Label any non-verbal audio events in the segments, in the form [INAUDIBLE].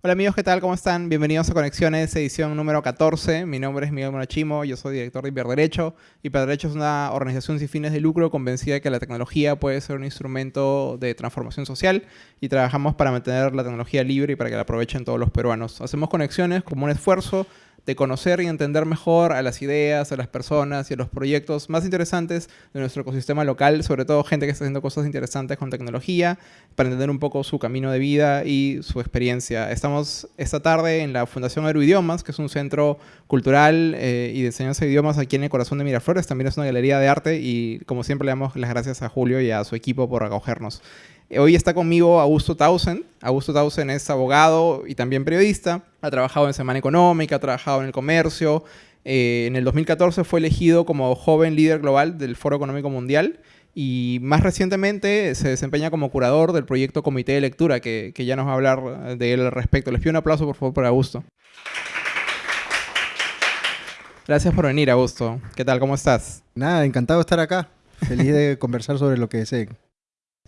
Hola amigos, ¿qué tal? ¿Cómo están? Bienvenidos a Conexiones, edición número 14. Mi nombre es Miguel Monachimo, yo soy director de Hiperderecho. Hiperderecho es una organización sin fines de lucro convencida de que la tecnología puede ser un instrumento de transformación social y trabajamos para mantener la tecnología libre y para que la aprovechen todos los peruanos. Hacemos conexiones como un esfuerzo de conocer y entender mejor a las ideas, a las personas y a los proyectos más interesantes de nuestro ecosistema local, sobre todo gente que está haciendo cosas interesantes con tecnología, para entender un poco su camino de vida y su experiencia. Estamos esta tarde en la Fundación Aeroidiomas, que es un centro cultural eh, y de enseñanza de idiomas aquí en el corazón de Miraflores. También es una galería de arte y, como siempre, le damos las gracias a Julio y a su equipo por acogernos. Hoy está conmigo Augusto Tausen. Augusto Tausen es abogado y también periodista. Ha trabajado en Semana Económica, ha trabajado en el comercio. Eh, en el 2014 fue elegido como joven líder global del Foro Económico Mundial y más recientemente se desempeña como curador del proyecto Comité de Lectura, que, ya nos va a hablar de él al respecto. Les pido un aplauso, por favor, para Augusto. Gracias por venir, Augusto. ¿Qué tal? ¿Cómo estás? Nada, encantado de estar acá. [LAUGHS] Feliz de conversar sobre lo que deseen.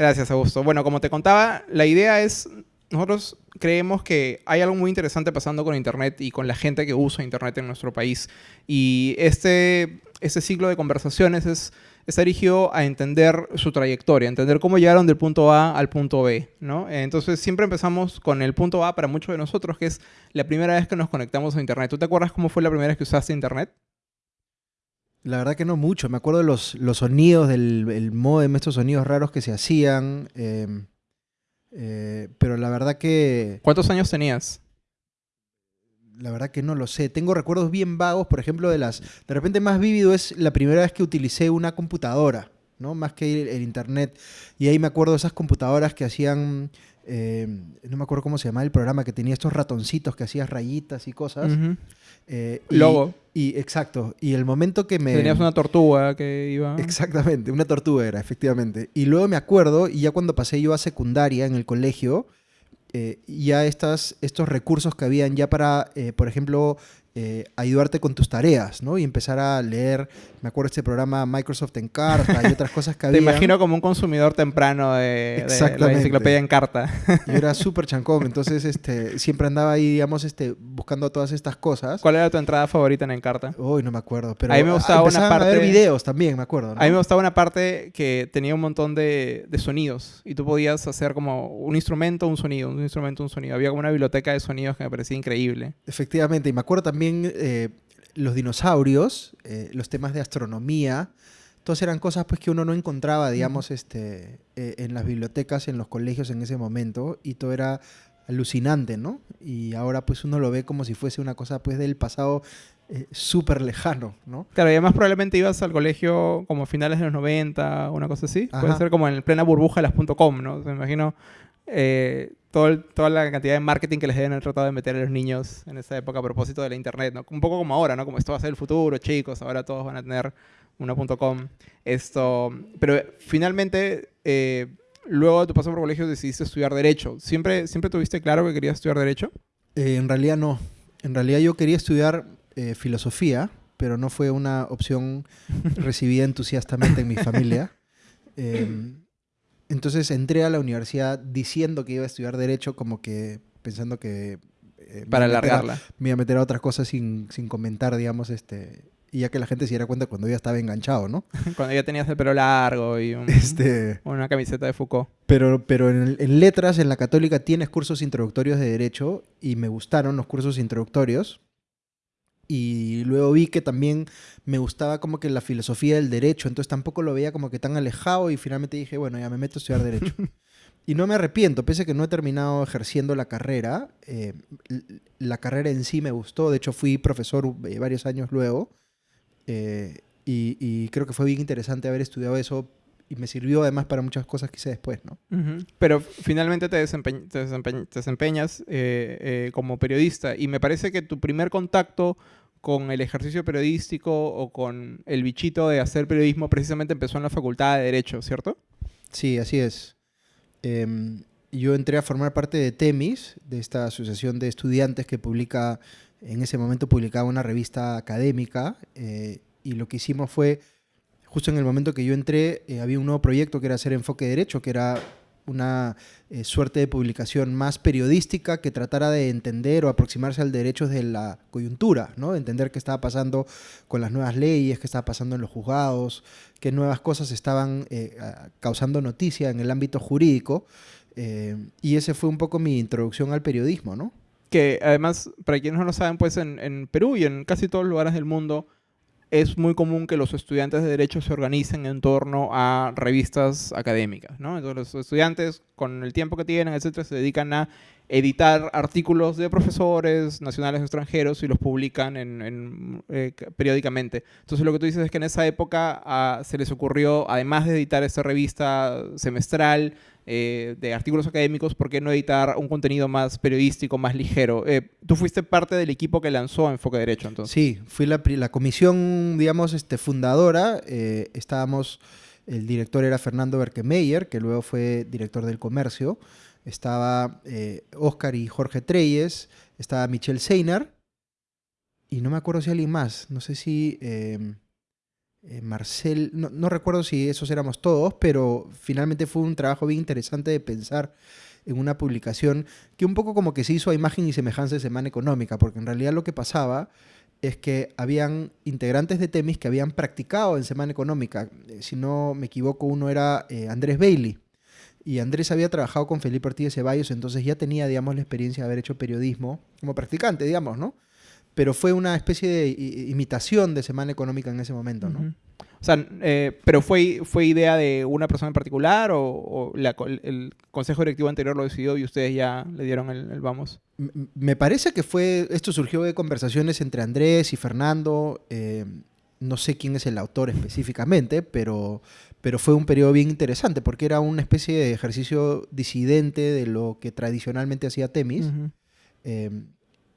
Gracias, Augusto. Bueno, como te contaba, la idea es, nosotros creemos que hay algo muy interesante pasando con Internet y con la gente que usa Internet en nuestro país. Y este, este ciclo de conversaciones es, está dirigido a entender su trayectoria, entender cómo llegaron del punto A al punto B. ¿no? Entonces siempre empezamos con el punto A para muchos de nosotros, que es la primera vez que nos conectamos a Internet. ¿Tú te acuerdas cómo fue la primera vez que usaste Internet? La verdad que no mucho. Me acuerdo de los, los sonidos del modem, estos sonidos raros que se hacían. Em, eh, pero la verdad que... ¿Cuántos años tenías? La verdad que no lo sé. Tengo recuerdos bien vagos, por ejemplo, de las... De repente más vívido es la primera vez que utilicé una computadora, ¿no? Más que el internet. Y ahí me acuerdo de esas computadoras que hacían eh, no me acuerdo cómo se llamaba el programa, que tenía estos ratoncitos que hacías rayitas y cosas. Eh, Logo. Y, exacto. Y el momento que me... Tenías una tortuga que iba... Exactamente, una tortuga era, efectivamente. Y luego me acuerdo, y ya cuando pasé yo a secundaria en el colegio, eh, ya estas, estos recursos que habían ya para, por ejemplo, eh, ayudarte con tus tareas, ¿no? Y empezar a leer, me acuerdo este programa Microsoft en carta y otras cosas que había. [LAUGHS] Te imagino como un consumidor temprano de, la enciclopedia en carta. Yo era [LAUGHS] súper chancón, entonces este, siempre andaba ahí, digamos, este, buscando todas estas cosas. ¿Cuál era tu entrada favorita en Encarta? Uy, no me acuerdo, pero a mí me gustaba una parte... a ver videos también, me acuerdo. A mí me gustaba una parte que tenía un montón de, de, sonidos y tú podías hacer como un instrumento, un sonido, un instrumento, un sonido. Había como una biblioteca de sonidos que me parecía increíble. Efectivamente, y me acuerdo también también eh, los dinosaurios, eh, los temas de astronomía, todas eran cosas pues, que uno no encontraba, digamos, este, eh, en las bibliotecas, en los colegios en ese momento, y todo era alucinante, ¿no? Y ahora pues uno lo ve como si fuese una cosa pues del pasado súper lejano, ¿no? Claro, y además probablemente ibas al colegio como a finales de los 90, una cosa así. Puede ser como en plena burbuja de las .com, ¿no? me imagino eh, toda la cantidad de marketing que les deben tratado de meter a los niños en esa época a propósito de la internet, ¿no? Un poco como ahora, ¿no? Como esto va a ser el futuro, chicos, ahora todos van a tener una .com. Esto, pero finalmente, eh, luego de tu paso por colegio decidiste estudiar Derecho. ¿Siempre, ¿Siempre tuviste claro que querías estudiar Derecho? Eh, en realidad no. En realidad yo quería estudiar Filosofía, pero no fue una opción [LAUGHS] recibida entusiastamente en mi familia. [LAUGHS] Entonces entré a la universidad diciendo que iba a estudiar Derecho, como que pensando que... Eh, Para alargarla. me iba a meter a otras cosas sin, comentar, digamos, este... Y ya que la gente se diera cuenta cuando ya estaba enganchado, ¿no? [LAUGHS] cuando ya tenías el pelo largo y este... una camiseta de Foucault. Pero, pero en, en letras, en la católica, tienes cursos introductorios de Derecho y me gustaron los cursos introductorios y luego vi que también me gustaba como que la filosofía del derecho, entonces tampoco lo veía como que tan alejado y finalmente dije, bueno, ya me meto a estudiar derecho. [LAUGHS] y no me arrepiento, pese a que no he terminado ejerciendo la carrera, eh, la carrera en sí me gustó, de hecho fui profesor eh, varios años luego eh, y, creo que fue bien interesante haber estudiado eso y me sirvió además para muchas cosas que hice después, ¿no? Pero finalmente te, desempeñas como periodista y me parece que tu primer contacto con el ejercicio periodístico o con el bichito de hacer periodismo precisamente empezó en la Facultad de Derecho, ¿cierto? Sí, así es. Em, yo entré a formar parte de TEMIS, de esta asociación de estudiantes que publica, en ese momento publicaba una revista académica, eh, y lo que hicimos fue, justo en el momento que yo entré, eh, había un nuevo proyecto que era hacer enfoque de derecho, que era una eh, suerte de publicación más periodística que tratara de entender o aproximarse al derecho de la coyuntura, ¿no? De entender qué estaba pasando con las nuevas leyes, qué estaba pasando en los juzgados, qué nuevas cosas estaban eh, causando noticia en el ámbito jurídico. Eh, y ese fue un poco mi introducción al periodismo, ¿no? Que además, para quienes no lo saben, pues en, en Perú y en casi todos los lugares del mundo, es muy común que los estudiantes de Derecho se organicen en torno a revistas académicas, ¿no? Entonces los estudiantes, con el tiempo que tienen, etcétera, se dedican a editar artículos de profesores nacionales o extranjeros y los publican eh, periódicamente. Entonces lo que tú dices es que en esa época ah, se les ocurrió, además de editar esta revista semestral, eh, de artículos académicos, ¿por qué no editar un contenido más periodístico, más ligero? Eh, tú fuiste parte del equipo que lanzó Enfoque Derecho, entonces. Sí, fui la, la comisión, digamos, este, fundadora. Eh, estábamos, el director era Fernando Berkemeyer, que luego fue director del comercio. Estaba Oscar y Jorge Treyes, estaba Michelle Seinar, y no me acuerdo si alguien más, no sé si... Eh, Marcel, no, recuerdo si esos éramos todos, pero finalmente fue un trabajo bien interesante de pensar en una publicación que un poco como que se hizo a imagen y semejanza de Semana Económica, porque en realidad lo que pasaba es que habían integrantes de Temis que habían practicado en Semana Económica. Eh, si no me equivoco, uno era eh, Andrés Bailey. Y Andrés había trabajado con Felipe Ortiz de Ceballos, entonces ya tenía, digamos, la experiencia de haber hecho periodismo como practicante, digamos, ¿no? Pero fue una especie de imitación de Semana Económica en ese momento, ¿no? O sea, eh, pero fue, fue idea de una persona en particular o, el consejo directivo anterior lo decidió y ustedes ya le dieron el, vamos. Me parece que fue, esto surgió de conversaciones entre Andrés y Fernando. Eh, no sé quién es el autor específicamente, pero, pero fue un periodo bien interesante porque era una especie de ejercicio disidente de lo que tradicionalmente hacía Temis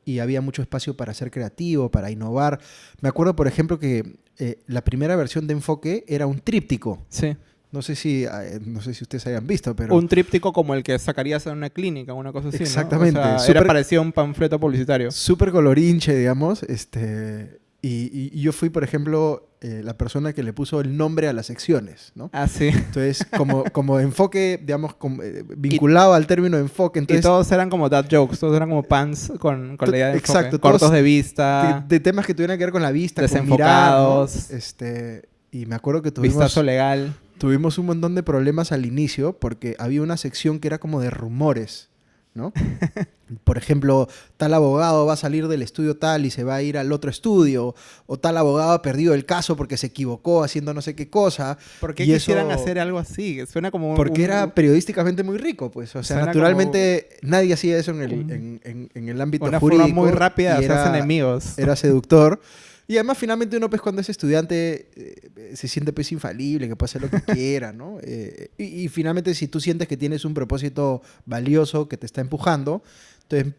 y había mucho espacio para ser creativo, para innovar. Me acuerdo, por ejemplo, que eh, la primera versión de Enfoque era un tríptico. Sí. No sé si, eh, no sé si ustedes hayan visto, pero... Un tríptico como el que sacarías en una clínica, una cosa así, Exactamente. ¿no? O sea, era parecido a un panfleto publicitario. Súper colorinche, digamos. Este, y, yo fui, por ejemplo, eh, la persona que le puso el nombre a las secciones, ¿no? Ah, sí. Entonces, como, [LAUGHS] como enfoque, digamos, eh, vinculado al término enfoque. Entonces, y todos eran como dad jokes, todos eran como pants con, con la idea de enfoque. Exacto. Cortos de vista. De, temas que tuvieran que ver con la vista, Desenfocados. Con mirar, este, y me acuerdo que tuvimos... Vistazo legal. Tuvimos un montón de problemas al inicio porque había una sección que era como de rumores. ¿No? [LAUGHS] Por ejemplo, tal abogado va a salir del estudio tal y se va a ir al otro estudio, o tal abogado ha perdido el caso porque se equivocó haciendo no sé qué cosa. ¿Por qué quisieran hacer algo así? Suena como... Porque era periodísticamente muy rico, pues. O sea, naturalmente nadie hacía eso en el, en, en, el ámbito una jurídico. Forma muy rápida de hacerse enemigos. Era seductor. [LAUGHS] Y además, finalmente, uno, pues, cuando es estudiante, eh, se siente, pues, infalible, que puede hacer lo que [LAUGHS] quiera, ¿no? Eh, y, finalmente, si tú sientes que tienes un propósito valioso que te está empujando, entonces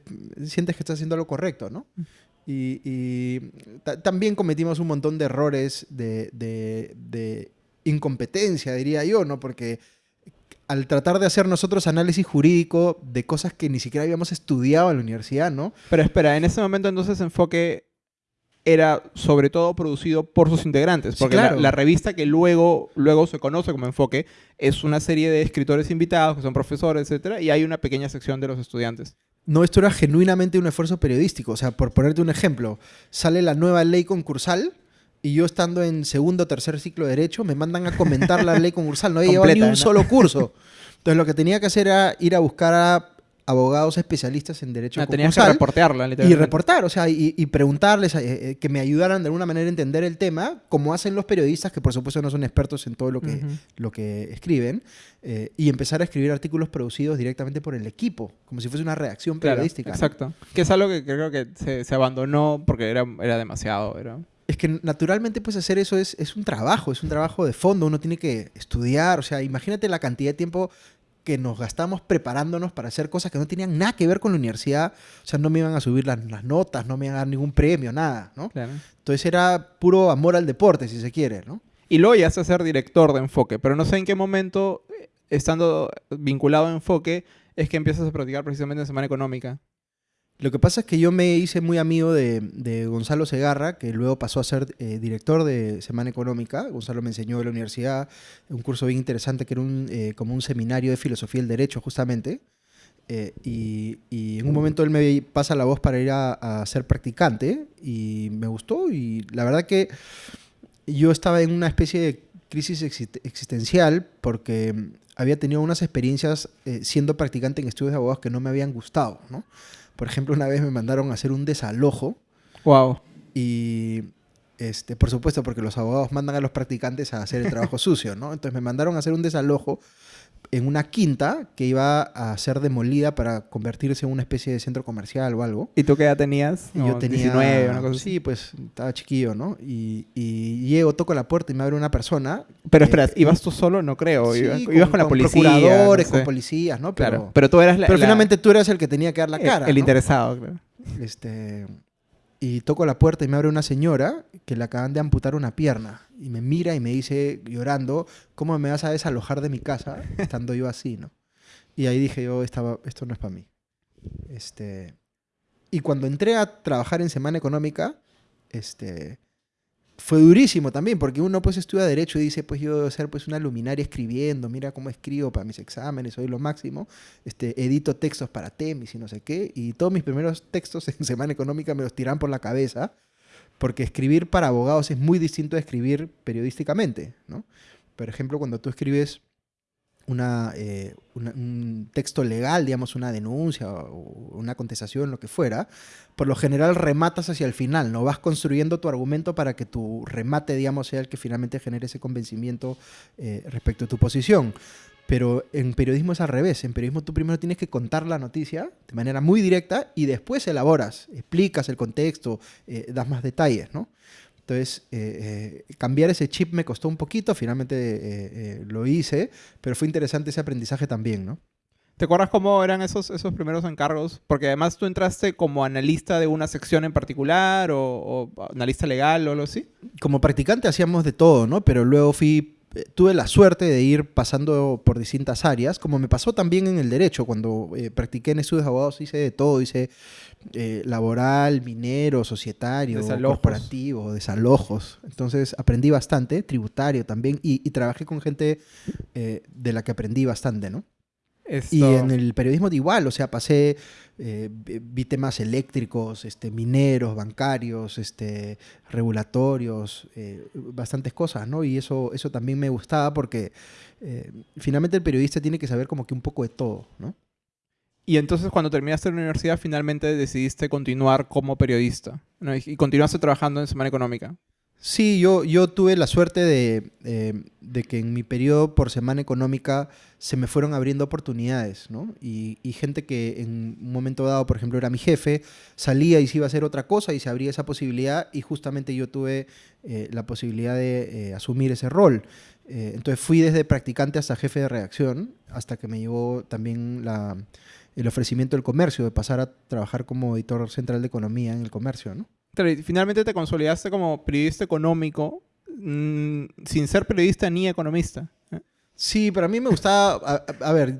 sientes que estás haciendo lo correcto, ¿no? Y, también cometimos un montón de errores de, de, incompetencia, diría yo, ¿no? Porque al tratar de hacer nosotros análisis jurídico de cosas que ni siquiera habíamos estudiado en la universidad, ¿no? Pero espera, en ese momento entonces enfoque era sobre todo producido por sus integrantes, porque la, revista que luego, luego se conoce como Enfoque es una serie de escritores invitados, que son profesores, etcétera, y hay una pequeña sección de los estudiantes. No, esto era genuinamente un esfuerzo periodístico. O sea, por ponerte un ejemplo, sale la nueva ley concursal y yo estando en segundo o tercer ciclo de Derecho me mandan a comentar la [LAUGHS] ley concursal. No había llevado ni un solo curso. Entonces lo que tenía que hacer era ir a buscar a abogados especialistas en derecho ah, Tenías que reportearla. Y reportar, o sea, y, preguntarles, eh, eh, que me ayudaran de alguna manera a entender el tema, como hacen los periodistas, que por supuesto no son expertos en todo lo que, lo que escriben, eh, y empezar a escribir artículos producidos directamente por el equipo, como si fuese una redacción periodística. exacto. Que es algo que creo que se, abandonó porque era, era demasiado. Era... Es que naturalmente pues hacer eso es, es un trabajo, es un trabajo de fondo, uno tiene que estudiar, o sea, imagínate la cantidad de tiempo que nos gastamos preparándonos para hacer cosas que no tenían nada que ver con la universidad. O sea, no me iban a subir las, notas, no me iban a dar ningún premio, nada, ¿no? Entonces era puro amor al deporte, si se quiere, ¿no? Y luego ya a ser director de Enfoque, pero no sé en qué momento, estando vinculado a Enfoque, es que empiezas a practicar precisamente en Semana Económica. Lo que pasa es que yo me hice muy amigo de, Gonzalo Segarra, que luego pasó a ser eh, director de Semana Económica. Gonzalo me enseñó en la universidad un curso bien interesante que era eh, como un seminario de filosofía del derecho, justamente. Eh, y, en un momento él me pasa la voz para ir a, ser practicante y me gustó. Y la verdad que yo estaba en una especie de crisis exist- existencial porque había tenido unas experiencias siendo practicante en estudios de abogados que no me habían gustado, ¿no? Por ejemplo, una vez me mandaron a hacer un desalojo Wow. y, este, por supuesto, porque los abogados mandan a los practicantes a hacer el trabajo [LAUGHS] sucio, ¿no? Entonces me mandaron a hacer un desalojo en una quinta que iba a ser demolida para convertirse en una especie de centro comercial o algo. ¿Y tú qué edad tenías? Y yo tenía... 19, una cosa así. Sí, pues estaba chiquillo, ¿no? Y, y llego, toco la puerta y me abre una persona. Pero eh, espera, ¿ibas tú solo? No creo. sí, ibas, ibas con, la policía. procuradores, no con sé. policías, ¿no? Pero, Claro. Pero tú eras la, pero la- finalmente tú eras el que tenía que dar la el- cara. el ¿no? interesado, claro. Este, y toco la puerta y me abre una señora que le acaban de amputar una pierna. Y me mira y me dice, llorando, ¿cómo me vas a desalojar de mi casa estando yo así, no? Y ahí dije yo, esto no es para mí. Este, y cuando entré a trabajar en Semana Económica, este, fue durísimo también, porque uno pues estudia Derecho y dice, pues yo debo ser pues una luminaria escribiendo, mira cómo escribo para mis exámenes, soy lo máximo, este, edito textos para Temis y no sé qué, y todos mis primeros textos [LAUGHS] en Semana Económica me los tiran por la cabeza, porque escribir para abogados es muy distinto a escribir periodísticamente, ¿no? Por ejemplo, cuando tú escribes eh, una- un texto legal, digamos, una denuncia o una contestación, lo que fuera, por lo general rematas hacia el final, ¿no? Vas construyendo tu argumento para que tu remate, digamos, sea el que finalmente genere ese convencimiento eh, respecto a tu posición. Pero en periodismo es al revés. En periodismo tú primero tienes que contar la noticia de manera muy directa y después elaboras, explicas el contexto, eh, das más detalles, ¿no? Entonces, eh, eh, cambiar ese chip me costó un poquito, finalmente eh, lo hice, pero fue interesante ese aprendizaje también, ¿no? ¿Te acuerdas cómo eran esos, esos primeros encargos? Porque además tú entraste como analista de una sección en particular o, o analista legal o algo así. como practicante hacíamos de todo, ¿no? Pero luego fui, tuve la suerte de ir pasando por distintas áreas, como me pasó también en el derecho, cuando eh, practiqué en estudios de abogados hice de todo, hice eh, laboral, minero, societario, Desalojos. corporativo, desalojos. Entonces aprendí bastante, tributario también, y, y trabajé con gente eh, de la que aprendí bastante, ¿no? Esto- Y en el periodismo de igual, o sea, pasé, eh, vi temas eléctricos, este, mineros, bancarios, este, regulatorios, eh, bastantes cosas, ¿no? Y eso, eso también me gustaba porque eh, finalmente el periodista tiene que saber como que un poco de todo, ¿no? Y entonces cuando terminaste la universidad finalmente decidiste continuar como periodista ¿no? y continuaste trabajando en Semana Económica. Sí, yo, yo tuve la suerte de, eh, de que en mi periodo por semana económica se me fueron abriendo oportunidades, ¿no? Y, y gente que en un momento dado, por ejemplo, era mi jefe, salía y se iba a hacer otra cosa y se abría esa posibilidad y justamente yo tuve eh, la posibilidad de eh, asumir ese rol. Entonces fui desde practicante hasta jefe de redacción, hasta que me llegó también la, el ofrecimiento del comercio, de pasar a trabajar como editor central de economía en el comercio, ¿no? Finalmente te consolidaste como periodista económico mm, sin ser periodista ni economista. ¿eh? Sí, pero a mí me gustaba, a, a- a ver,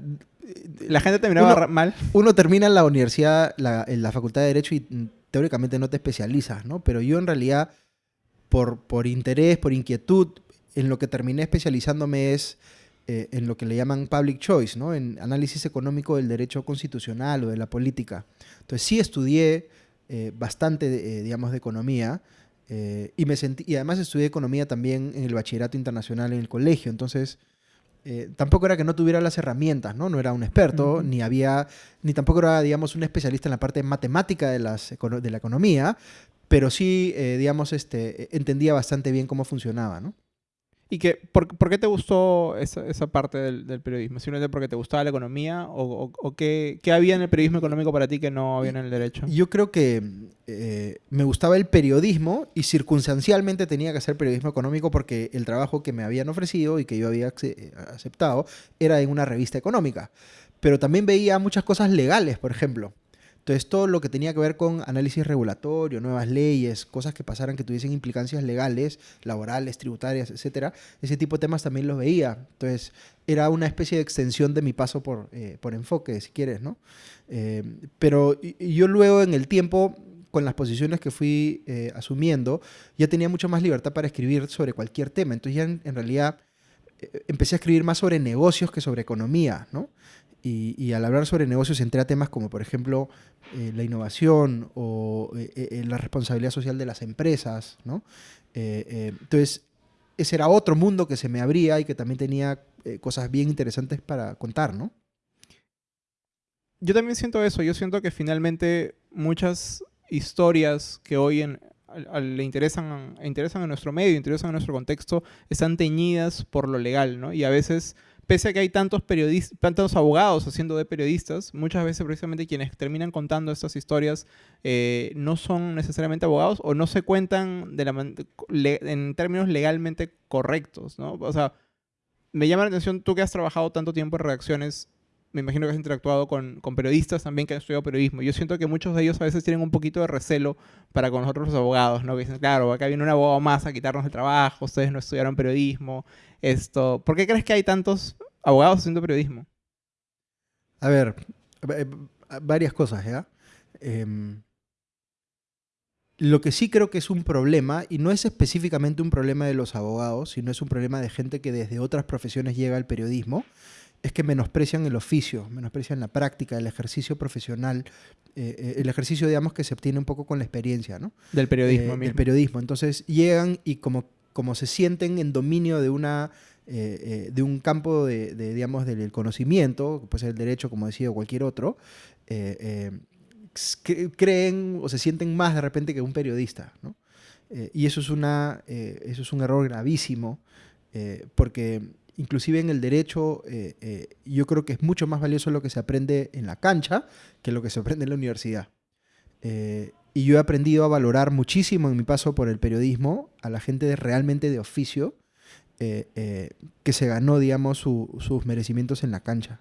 La gente te miraba Uno- mal. uno termina en la universidad, la, en la facultad de Derecho y mm, teóricamente no te especializas, ¿no? Pero yo en realidad, por, por interés, por inquietud, en lo que terminé especializándome es eh, en lo que le llaman public choice, ¿no? En análisis económico del derecho constitucional o de la política. Entonces sí estudié eh, bastante, eh, digamos, de economía. eh, y, me sentí, y además estudié economía también en el bachillerato internacional en el colegio. Entonces, tampoco era que no tuviera las herramientas, ¿no? No era un experto, ni había, ni tampoco era, digamos, un especialista en la parte matemática de, las, de la economía, pero sí, digamos, este, entendía bastante bien cómo funcionaba, ¿no? ¿Y que, por, por qué te gustó esa, esa parte del, del periodismo? ¿Simplemente porque te gustaba la economía? ¿O, o- o qué, qué había en el periodismo económico para ti que no había en el derecho? Yo creo que eh, me gustaba el periodismo y circunstancialmente tenía que hacer periodismo económico porque el trabajo que me habían ofrecido y que yo había eh, aceptado era en una revista económica. Pero también veía muchas cosas legales, por ejemplo. Entonces, todo lo que tenía que ver con análisis regulatorio, nuevas leyes, cosas que pasaran que tuviesen implicancias legales, laborales, tributarias, etcétera, ese tipo de temas también los veía. Entonces, era una especie de extensión de mi paso por, eh, por enfoque, si quieres, ¿no? Eh, pero yo luego, en el tiempo, con las posiciones que fui eh, asumiendo, ya tenía mucho más libertad para escribir sobre cualquier tema. Entonces, ya en realidad empecé a escribir más sobre negocios que sobre economía, ¿no? Y, al hablar sobre negocios entré a temas como, por ejemplo, eh, la innovación o eh, eh, la responsabilidad social de las empresas, ¿no? entonces, ese era otro mundo que se me abría y que también tenía cosas bien interesantes para contar, ¿no? Yo también siento eso. Yo siento que finalmente muchas historias que hoy en, le interesan, interesan a nuestro medio, interesan a nuestro contexto, están teñidas por lo legal, ¿no? Y a veces pese a que hay tantos periodistas, tantos abogados haciendo de periodistas, muchas veces precisamente quienes terminan contando estas historias eh, no son necesariamente abogados o no se cuentan de la en términos legalmente correctos, ¿no? O sea, me llama la atención, tú que has trabajado tanto tiempo en redacciones, me imagino que has interactuado con, con, periodistas también que han estudiado periodismo. Yo siento que muchos de ellos a veces tienen un poquito de recelo para con nosotros los abogados, ¿no? Que dicen, claro, acá viene un abogado más a quitarnos el trabajo, ustedes no estudiaron periodismo, esto. ¿Por qué crees que hay tantos abogados haciendo periodismo? A ver, eh, varias cosas, ¿ya? Em, lo que sí creo que es un problema, y no es específicamente un problema de los abogados, sino es un problema de gente que desde otras profesiones llega al periodismo, es que menosprecian el oficio, menosprecian la práctica, el ejercicio profesional, eh, eh, el ejercicio, digamos, que se obtiene un poco con la experiencia, ¿no? Del periodismo. Eh, del periodismo. Entonces llegan y como, como se sienten en dominio de una... de un campo de, digamos, del conocimiento, ser el derecho, como decía, o cualquier otro, creen o se sienten más de repente que un periodista, ¿no? y eso es, una, eso es un error gravísimo, porque inclusive en el derecho, eh, eh, yo creo que es mucho más valioso lo que se aprende en la cancha que lo que se aprende en la universidad. Eh, y yo he aprendido a valorar muchísimo en mi paso por el periodismo a la gente realmente de oficio que se ganó, digamos, sus merecimientos en la cancha.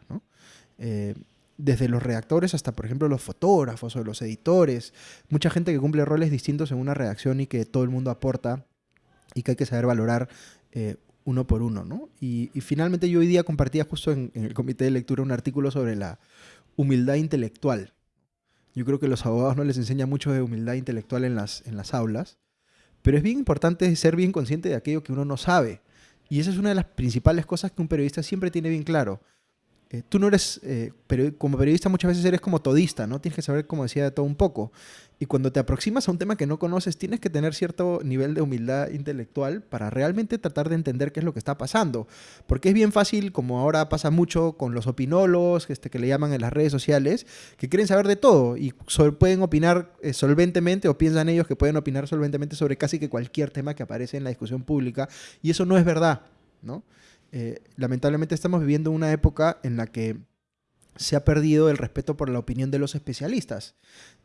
desde los redactores hasta, por ejemplo, los fotógrafos o los editores. Mucha gente que cumple roles distintos en una redacción y que todo el mundo aporta y que hay que saber valorar uno por uno, ¿no? Y, finalmente yo hoy día compartía justo en, el comité de lectura un artículo sobre la humildad intelectual. Yo creo que los abogados no les enseñan mucho de humildad intelectual en las, en las aulas, pero es bien importante ser bien consciente de aquello que uno no sabe. Y esa es una de las principales cosas que un periodista siempre tiene bien claro. Eh, tú no eres, eh, como periodista muchas veces eres como todista, ¿no? Tienes que saber, como decía, de todo un poco. Y cuando te aproximas a un tema que no conoces, tienes que tener cierto nivel de humildad intelectual para realmente tratar de entender qué es lo que está pasando. Porque es bien fácil, como ahora pasa mucho con los opinólogos, este, que le llaman en las redes sociales, que quieren saber de todo y pueden opinar eh, solventemente o piensan ellos que pueden opinar solventemente sobre casi que cualquier tema que aparece en la discusión pública. Y eso no es verdad, ¿no? Eh, lamentablemente estamos viviendo una época en la que se ha perdido el respeto por la opinión de los especialistas.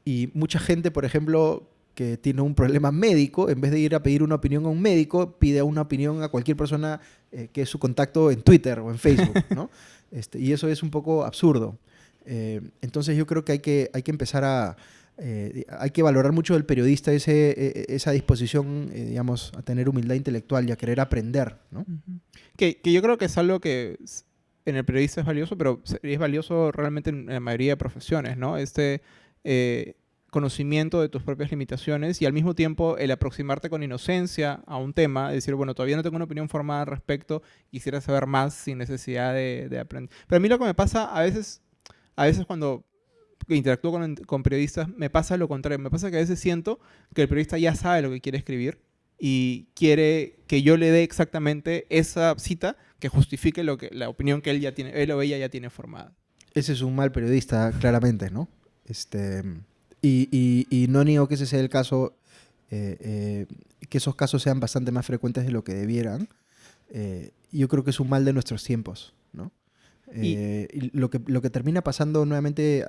Y mucha gente, por ejemplo, que tiene un problema médico, en vez de ir a pedir una opinión a un médico, pide una opinión a cualquier persona eh, que es su contacto en Twitter o en Facebook, [LAUGHS] ¿no? Este, y eso es un poco absurdo. Eh, entonces yo creo que hay que, hay que empezar a, eh, hay que valorar mucho del periodista ese, e, e, esa disposición, eh, digamos, a tener humildad intelectual y a querer aprender, ¿no? que, yo creo que es algo que en el periodista es valioso, pero es valioso realmente en la mayoría de profesiones, ¿no? Este eh, conocimiento de tus propias limitaciones y al mismo tiempo el aproximarte con inocencia a un tema, decir, bueno, todavía no tengo una opinión formada al respecto, quisiera saber más sin necesidad de, de aprender. Pero a mí lo que me pasa a veces, a veces cuando que interactúo con, periodistas, me pasa lo contrario. Me pasa que a veces siento que el periodista ya sabe lo que quiere escribir y quiere que yo le dé exactamente esa cita que justifique lo que, la opinión que él, ya tiene, él o ella ya tiene formada. Ese es un mal periodista, claramente, ¿no? Este, y, no niego que ese sea el caso, eh, eh, que esos casos sean bastante más frecuentes de lo que debieran. Eh, yo creo que es un mal de nuestros tiempos, ¿no? Eh, lo, que, lo que termina pasando, nuevamente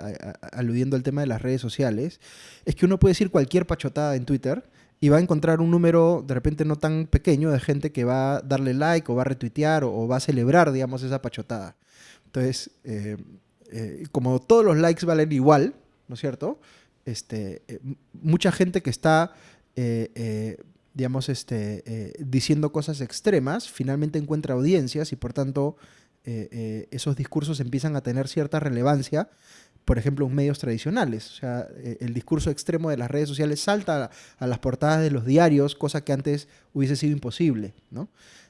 aludiendo al tema de las redes sociales, es que uno puede decir cualquier pachotada en Twitter y va a encontrar un número de repente no tan pequeño de gente que va a darle like o va a retuitear o, va a celebrar, digamos, esa pachotada. Entonces, eh, eh, como todos los likes valen igual, ¿no es cierto? Este, eh, mucha gente que está, eh, eh, digamos, este, diciendo cosas extremas, finalmente encuentra audiencias y por tanto esos discursos empiezan a tener cierta relevancia, por ejemplo, en medios tradicionales. O sea, el discurso extremo de las redes sociales salta a, las portadas de los diarios, cosa que antes hubiese sido imposible, ¿no?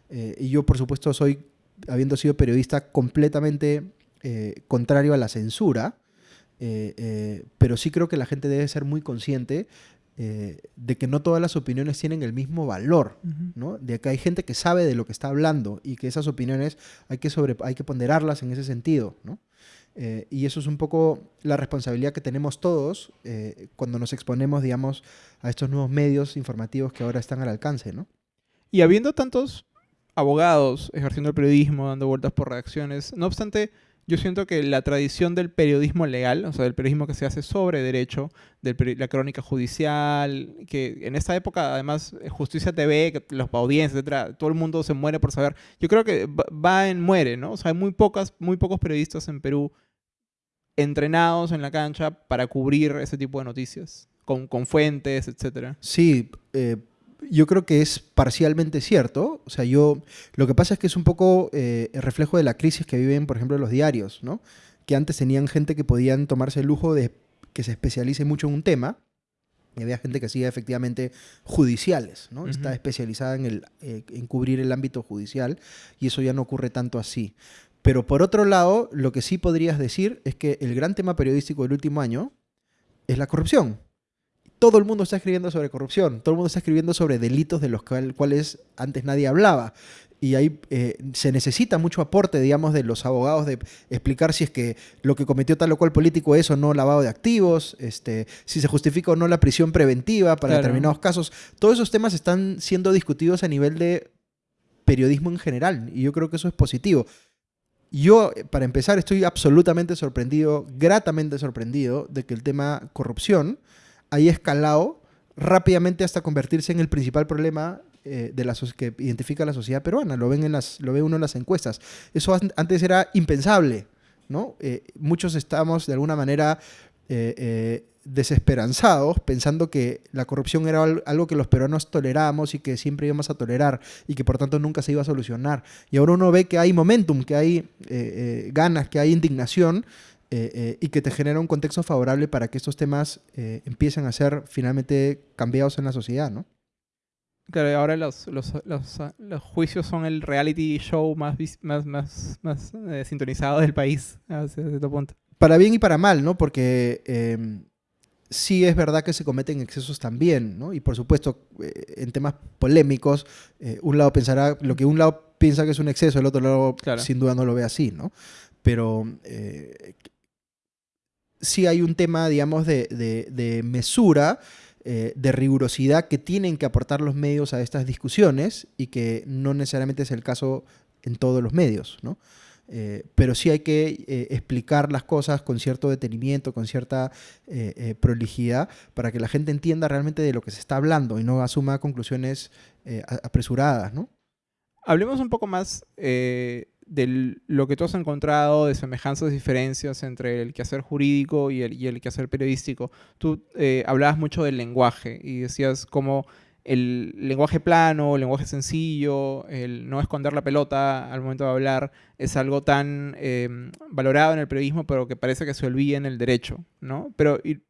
y yo, por supuesto, soy, habiendo sido periodista, completamente contrario a la censura, eh, eh, pero sí creo que la gente debe ser muy consciente eh, de que no todas las opiniones tienen el mismo valor, ¿no? De que hay gente que sabe de lo que está hablando y que esas opiniones hay que, sobre, hay que ponderarlas en ese sentido, ¿no? y eso es un poco la responsabilidad que tenemos todos cuando nos exponemos, digamos, a estos nuevos medios informativos que ahora están al alcance, ¿no? Y habiendo tantos abogados ejerciendo el periodismo, dando vueltas por redacciones, no obstante, yo siento que la tradición del periodismo legal, o sea, del periodismo que se hace sobre derecho, de la crónica judicial, que en esta época, además, eh, Justicia TV, los audiencias, etcétera, todo el mundo se muere por saber. Yo creo que va en muere, ¿no? O sea, hay muy, pocas, muy pocos periodistas en Perú entrenados en la cancha para cubrir ese tipo de noticias, con, con fuentes, etcétera. Sí, eh, yo creo que es parcialmente cierto. O sea, yo. Lo que pasa es que es un poco eh, el reflejo de la crisis que viven, por ejemplo, los diarios, ¿no? Que antes tenían gente que podían tomarse el lujo de que se especialice mucho en un tema. Y había gente que hacía efectivamente judiciales, ¿no? Está especializada en, el, eh, en cubrir el ámbito judicial y eso ya no ocurre tanto así. Pero por otro lado, lo que sí podrías decir es que el gran tema periodístico del último año es la corrupción todo el mundo está escribiendo sobre corrupción, todo el mundo está escribiendo sobre delitos de los cuales antes nadie hablaba. Y ahí eh, se necesita mucho aporte, digamos, de los abogados de explicar si es que lo que cometió tal o cual político es o no lavado de activos, este, si se justifica o no la prisión preventiva para determinados casos. Todos esos temas están siendo discutidos a nivel de periodismo en general y yo creo que eso es positivo. Yo, para empezar, estoy absolutamente sorprendido, gratamente sorprendido, de que el tema corrupción ahí escalado rápidamente hasta convertirse en el principal problema eh, de la que identifica la sociedad peruana. Lo, ven en las, lo ve uno en las encuestas. Eso antes era impensable. ¿no? Eh, muchos estamos de alguna manera eh, desesperanzados pensando que la corrupción era algo que los peruanos tolerábamos y que siempre íbamos a tolerar y que por tanto nunca se iba a solucionar. Y ahora uno ve que hay momentum, que hay ganas, que hay indignación eh, eh, y que te genera un contexto favorable para que estos temas eh, empiecen a ser finalmente cambiados en la sociedad, ¿no? Claro, ahora los, los, los, los juicios son el reality show más, más, más, más sintonizado del país, hasta cierto punto. Para bien y para mal, ¿no? Porque em, sí es verdad que se cometen excesos también, ¿no? Y por supuesto, en temas polémicos, un lado pensará, lo que un lado piensa que es un exceso, el otro lado sin duda no lo ve así, ¿no? Pero sí hay un tema, digamos, de, mesura, eh, de rigurosidad que tienen que aportar los medios a estas discusiones y que no necesariamente es el caso en todos los medios, ¿no? Eh, pero sí hay que eh, explicar las cosas con cierto detenimiento, con cierta prolijidad, para que la gente entienda realmente de lo que se está hablando y no asuma conclusiones apresuradas, ¿no? Hablemos un poco más de lo que tú has encontrado de semejanzas diferencias entre el quehacer jurídico y el, y el quehacer periodístico. Tú eh, hablabas mucho del lenguaje y decías cómo el lenguaje plano, el lenguaje sencillo, el no esconder la pelota al momento de hablar, es algo tan em, valorado en el periodismo, pero que parece que se olvida en el derecho, ¿no? Pero, y,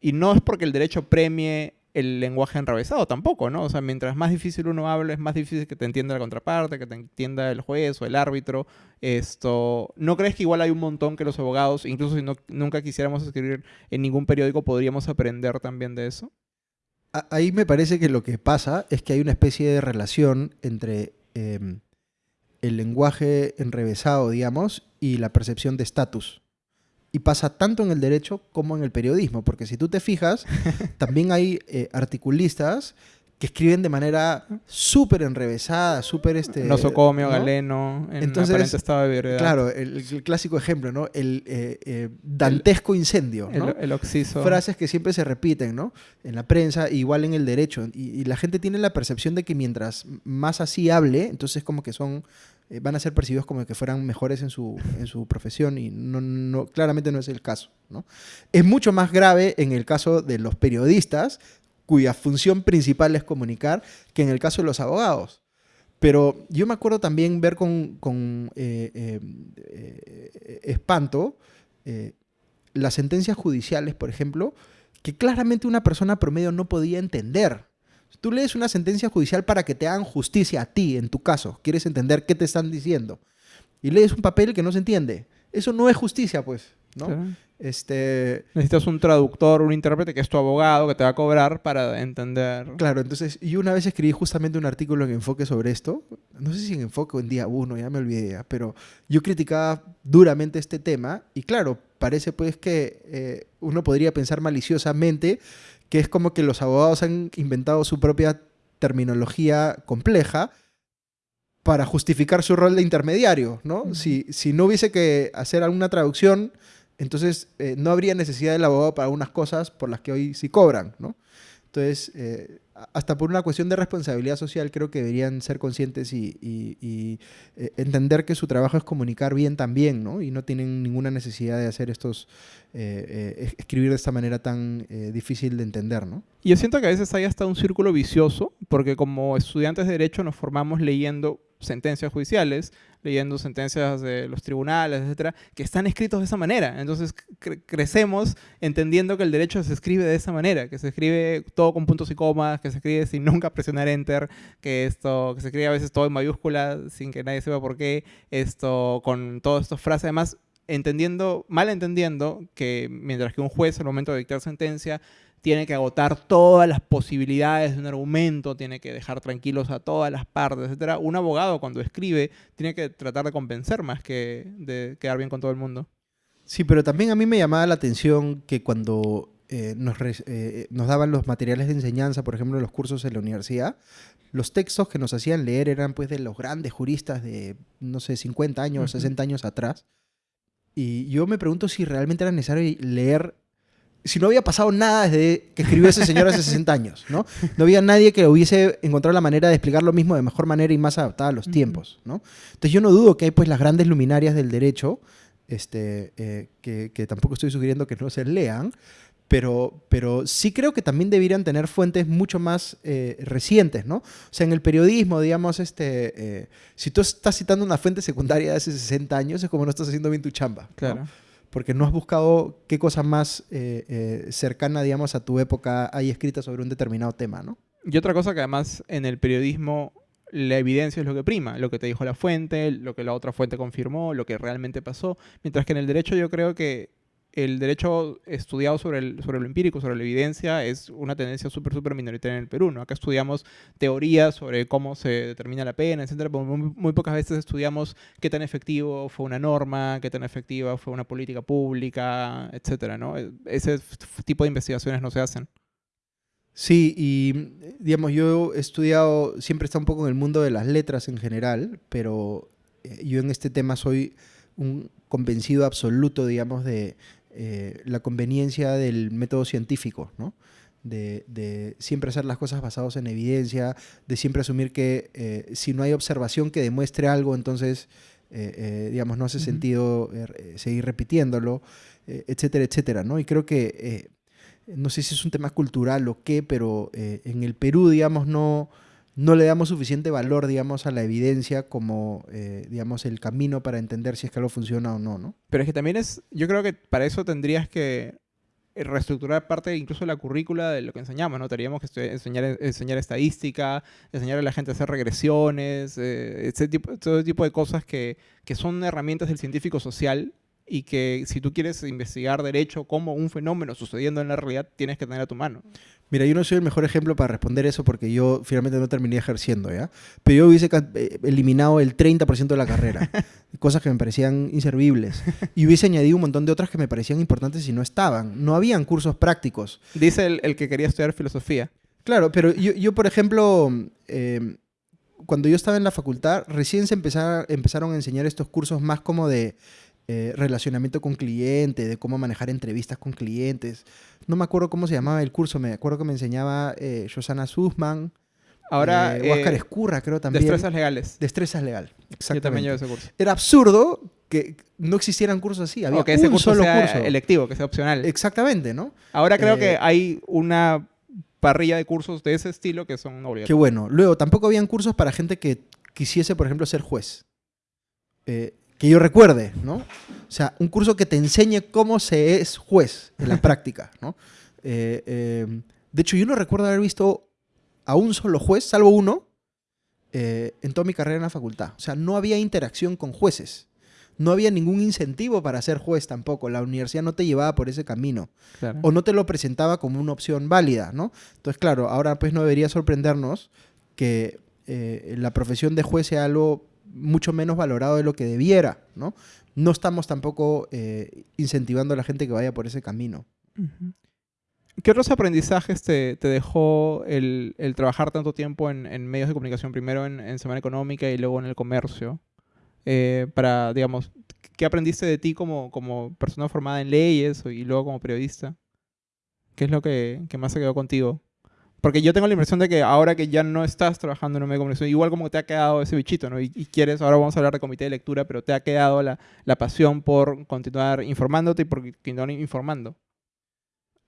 y no es porque el derecho premie el lenguaje enrevesado tampoco, ¿no? O sea, mientras más difícil uno habla, es más difícil que te entienda la contraparte, que te entienda el juez o el árbitro. Esto, ¿no crees que igual hay un montón que los abogados, incluso si no, nunca quisiéramos escribir en ningún periódico, podríamos aprender también de eso? Ahí me parece que lo que pasa es que hay una especie de relación entre em, el lenguaje enrevesado, digamos, y la percepción de estatus y pasa tanto en el derecho como en el periodismo, porque si tú te fijas, [LAUGHS] también hay eh, articulistas que escriben de manera súper enrevesada, súper este... Nosocomio, Galeno, en Entonces, aparente estado de verdad. Claro, el, clásico ejemplo, ¿no? El eh, eh, dantesco incendio, ¿no? El, oxiso. Frases que siempre se repiten, ¿no? En la prensa, igual en el derecho. Y, y, la gente tiene la percepción de que mientras más así hable, entonces como que son eh, van a ser percibidos como que fueran mejores en su, en su profesión y no, no, claramente no es el caso. ¿no? Es mucho más grave en el caso de los periodistas, cuya función principal es comunicar, que en el caso de los abogados. Pero yo me acuerdo también ver con, con eh, eh, espanto las sentencias judiciales, por ejemplo, que claramente una persona promedio no podía entender. Tú lees una sentencia judicial para que te hagan justicia a ti, en tu caso. Quieres entender qué te están diciendo. Y lees un papel que no se entiende. Eso no es justicia, pues. ¿no? Este... Necesitas un traductor, un intérprete que es tu abogado, que te va a cobrar para entender. Claro, entonces yo una vez escribí justamente un artículo en Enfoque sobre esto, no sé si en Enfoque o en Día 1, ya me olvidé, pero yo criticaba duramente este tema y claro, parece pues que eh, uno podría pensar maliciosamente que es como que los abogados han inventado su propia terminología compleja para justificar su rol de intermediario, ¿no? si, si no hubiese que hacer alguna traducción entonces, eh, no habría necesidad del abogado para unas cosas por las que hoy sí cobran, ¿no? Entonces, eh, hasta por una cuestión de responsabilidad social, creo que deberían ser conscientes y, eh, entender que su trabajo es comunicar bien también, ¿no? Y no tienen ninguna necesidad de hacer estos, escribir de esta manera tan difícil de entender, ¿no? Y yo siento que a veces hay hasta un círculo vicioso, porque como estudiantes de Derecho nos formamos leyendo sentencias judiciales, leyendo sentencias de los tribunales, etcétera, que están escritos de esa manera. Entonces crecemos entendiendo que el derecho se escribe de esa manera, que se escribe todo con puntos y comas, que se escribe sin nunca presionar enter, que esto, que se escribe a veces todo en mayúsculas sin que nadie sepa por qué, esto con todas estas frases, además entendiendo, mal entendiendo que mientras que un juez al momento de dictar sentencia tiene que agotar todas las posibilidades de un argumento, tiene que dejar tranquilos a todas las partes, etc. Un abogado cuando escribe tiene que tratar de convencer más que de quedar bien con todo el mundo. Sí, pero también a mí me llamaba la atención que cuando eh, nos, eh, nos, daban los materiales de enseñanza, por ejemplo, los cursos en la universidad, los textos que nos hacían leer eran pues de los grandes juristas de, no sé, 50 años, 60 años atrás. Y yo me pregunto si realmente era necesario leer si no había pasado nada desde que escribió ese señor hace 60 años, ¿no? No había nadie que hubiese encontrado la manera de explicar lo mismo de mejor manera y más adaptada a los tiempos, ¿no? Entonces yo no dudo que hay pues las grandes luminarias del derecho, este, eh, que, tampoco estoy sugiriendo que no se lean, pero, pero sí creo que también deberían tener fuentes mucho más eh, recientes, ¿no? O sea, en el periodismo, digamos, este, eh, si tú estás citando una fuente secundaria de hace 60 años, es como no estás haciendo bien tu chamba. Claro porque no has buscado qué cosa más eh, eh, cercana, digamos, a tu época hay escrita sobre un determinado tema, ¿no? Y otra cosa que además en el periodismo la evidencia es lo que prima, lo que te dijo la fuente, lo que la otra fuente confirmó, lo que realmente pasó, mientras que en el derecho yo creo que el derecho estudiado sobre, el, sobre lo empírico, sobre la evidencia, es una tendencia súper, súper minoritaria en el Perú. ¿no? Acá estudiamos teorías sobre cómo se determina la pena, etcétera, pero muy, pocas veces estudiamos qué tan efectivo fue una norma, qué tan efectiva fue una política pública, etcétera, ¿no? E, ese tipo de investigaciones no se hacen. Sí, y digamos, yo he estudiado, siempre está un poco en el mundo de las letras en general, pero eh, yo en este tema soy un convencido absoluto, digamos, de, eh, la conveniencia del método científico, ¿no? De, siempre hacer las cosas basadas en evidencia, de siempre asumir que eh, si no hay observación que demuestre algo, entonces, eh, digamos, no hace sentido seguir repitiéndolo, etcétera, etcétera, ¿no? Y creo que, no sé si es un tema cultural o qué, pero en el Perú, digamos, no no le damos suficiente valor, digamos, a la evidencia como, eh, digamos, el camino para entender si es que algo funciona o no, ¿no? Pero es que también es, yo creo que para eso tendrías que reestructurar parte incluso la currícula de lo que enseñamos, ¿no? Tendríamos que enseñar, enseñar estadística, enseñar a la gente a hacer regresiones, eh, ese tipo, todo tipo de cosas que, que son herramientas del científico social y que si tú quieres investigar derecho como un fenómeno sucediendo en la realidad, tienes que tener a tu mano. Mira, yo no soy el mejor ejemplo para responder eso porque yo finalmente no terminé ejerciendo, ¿ya? Pero yo hubiese eh, eliminado el 30% de la carrera, [LAUGHS] cosas que me parecían inservibles, y hubiese añadido un montón de otras que me parecían importantes y no estaban. No habían cursos prácticos. Dice el, que quería estudiar filosofía. Claro, pero yo, yo por ejemplo, em, cuando yo estaba en la facultad, recién se empezaron a enseñar estos cursos más como de eh, relacionamiento con cliente, de cómo manejar entrevistas con clientes. No me acuerdo cómo se llamaba el curso, me acuerdo que me enseñaba eh, Sussman. Ahora, Eh, Huáscar eh, Escurra, creo también. destrezas legales. Destrezas legal. Yo también llevo Exactamente. ese curso. Era absurdo que no existieran cursos así. Había O que ese un curso solo sea curso. electivo, que sea opcional. Exactamente, ¿no? Ahora creo eh, que hay una parrilla de cursos de ese estilo que son Qué obligatorios. bueno. Luego, tampoco habían cursos para gente que quisiese, por ejemplo, ser juez. Eh, que yo recuerde, ¿no? O sea, un curso que te enseñe cómo se es juez en la [LAUGHS] práctica, ¿no? Eh, eh, de hecho, yo no recuerdo haber visto a un solo juez, salvo uno, eh, en toda mi carrera en la facultad. O sea, no había interacción con jueces. No había ningún incentivo para ser juez tampoco. La universidad no te llevaba por ese camino Claro. o no te lo presentaba como una opción válida, ¿no? Entonces, claro, ahora pues no debería sorprendernos que eh, la profesión de juez sea algo mucho menos valorado de lo que debiera, ¿no? No estamos tampoco eh, incentivando a la gente que vaya por ese camino. ¿Qué otros aprendizajes te, dejó el, trabajar tanto tiempo en, medios de comunicación, primero en, Semana Económica y luego en el comercio? Eh, para, digamos, ¿qué aprendiste de ti como, persona formada en leyes y luego como periodista? ¿Qué es lo que más se quedó contigo? Porque yo tengo la impresión de que ahora que ya no estás trabajando en un medio de comunicación, igual como te ha quedado ese bichito, ¿no? Y, y quieres, ahora vamos a hablar de comité de lectura, pero te ha quedado la, la pasión por continuar informándote y por continuar informando.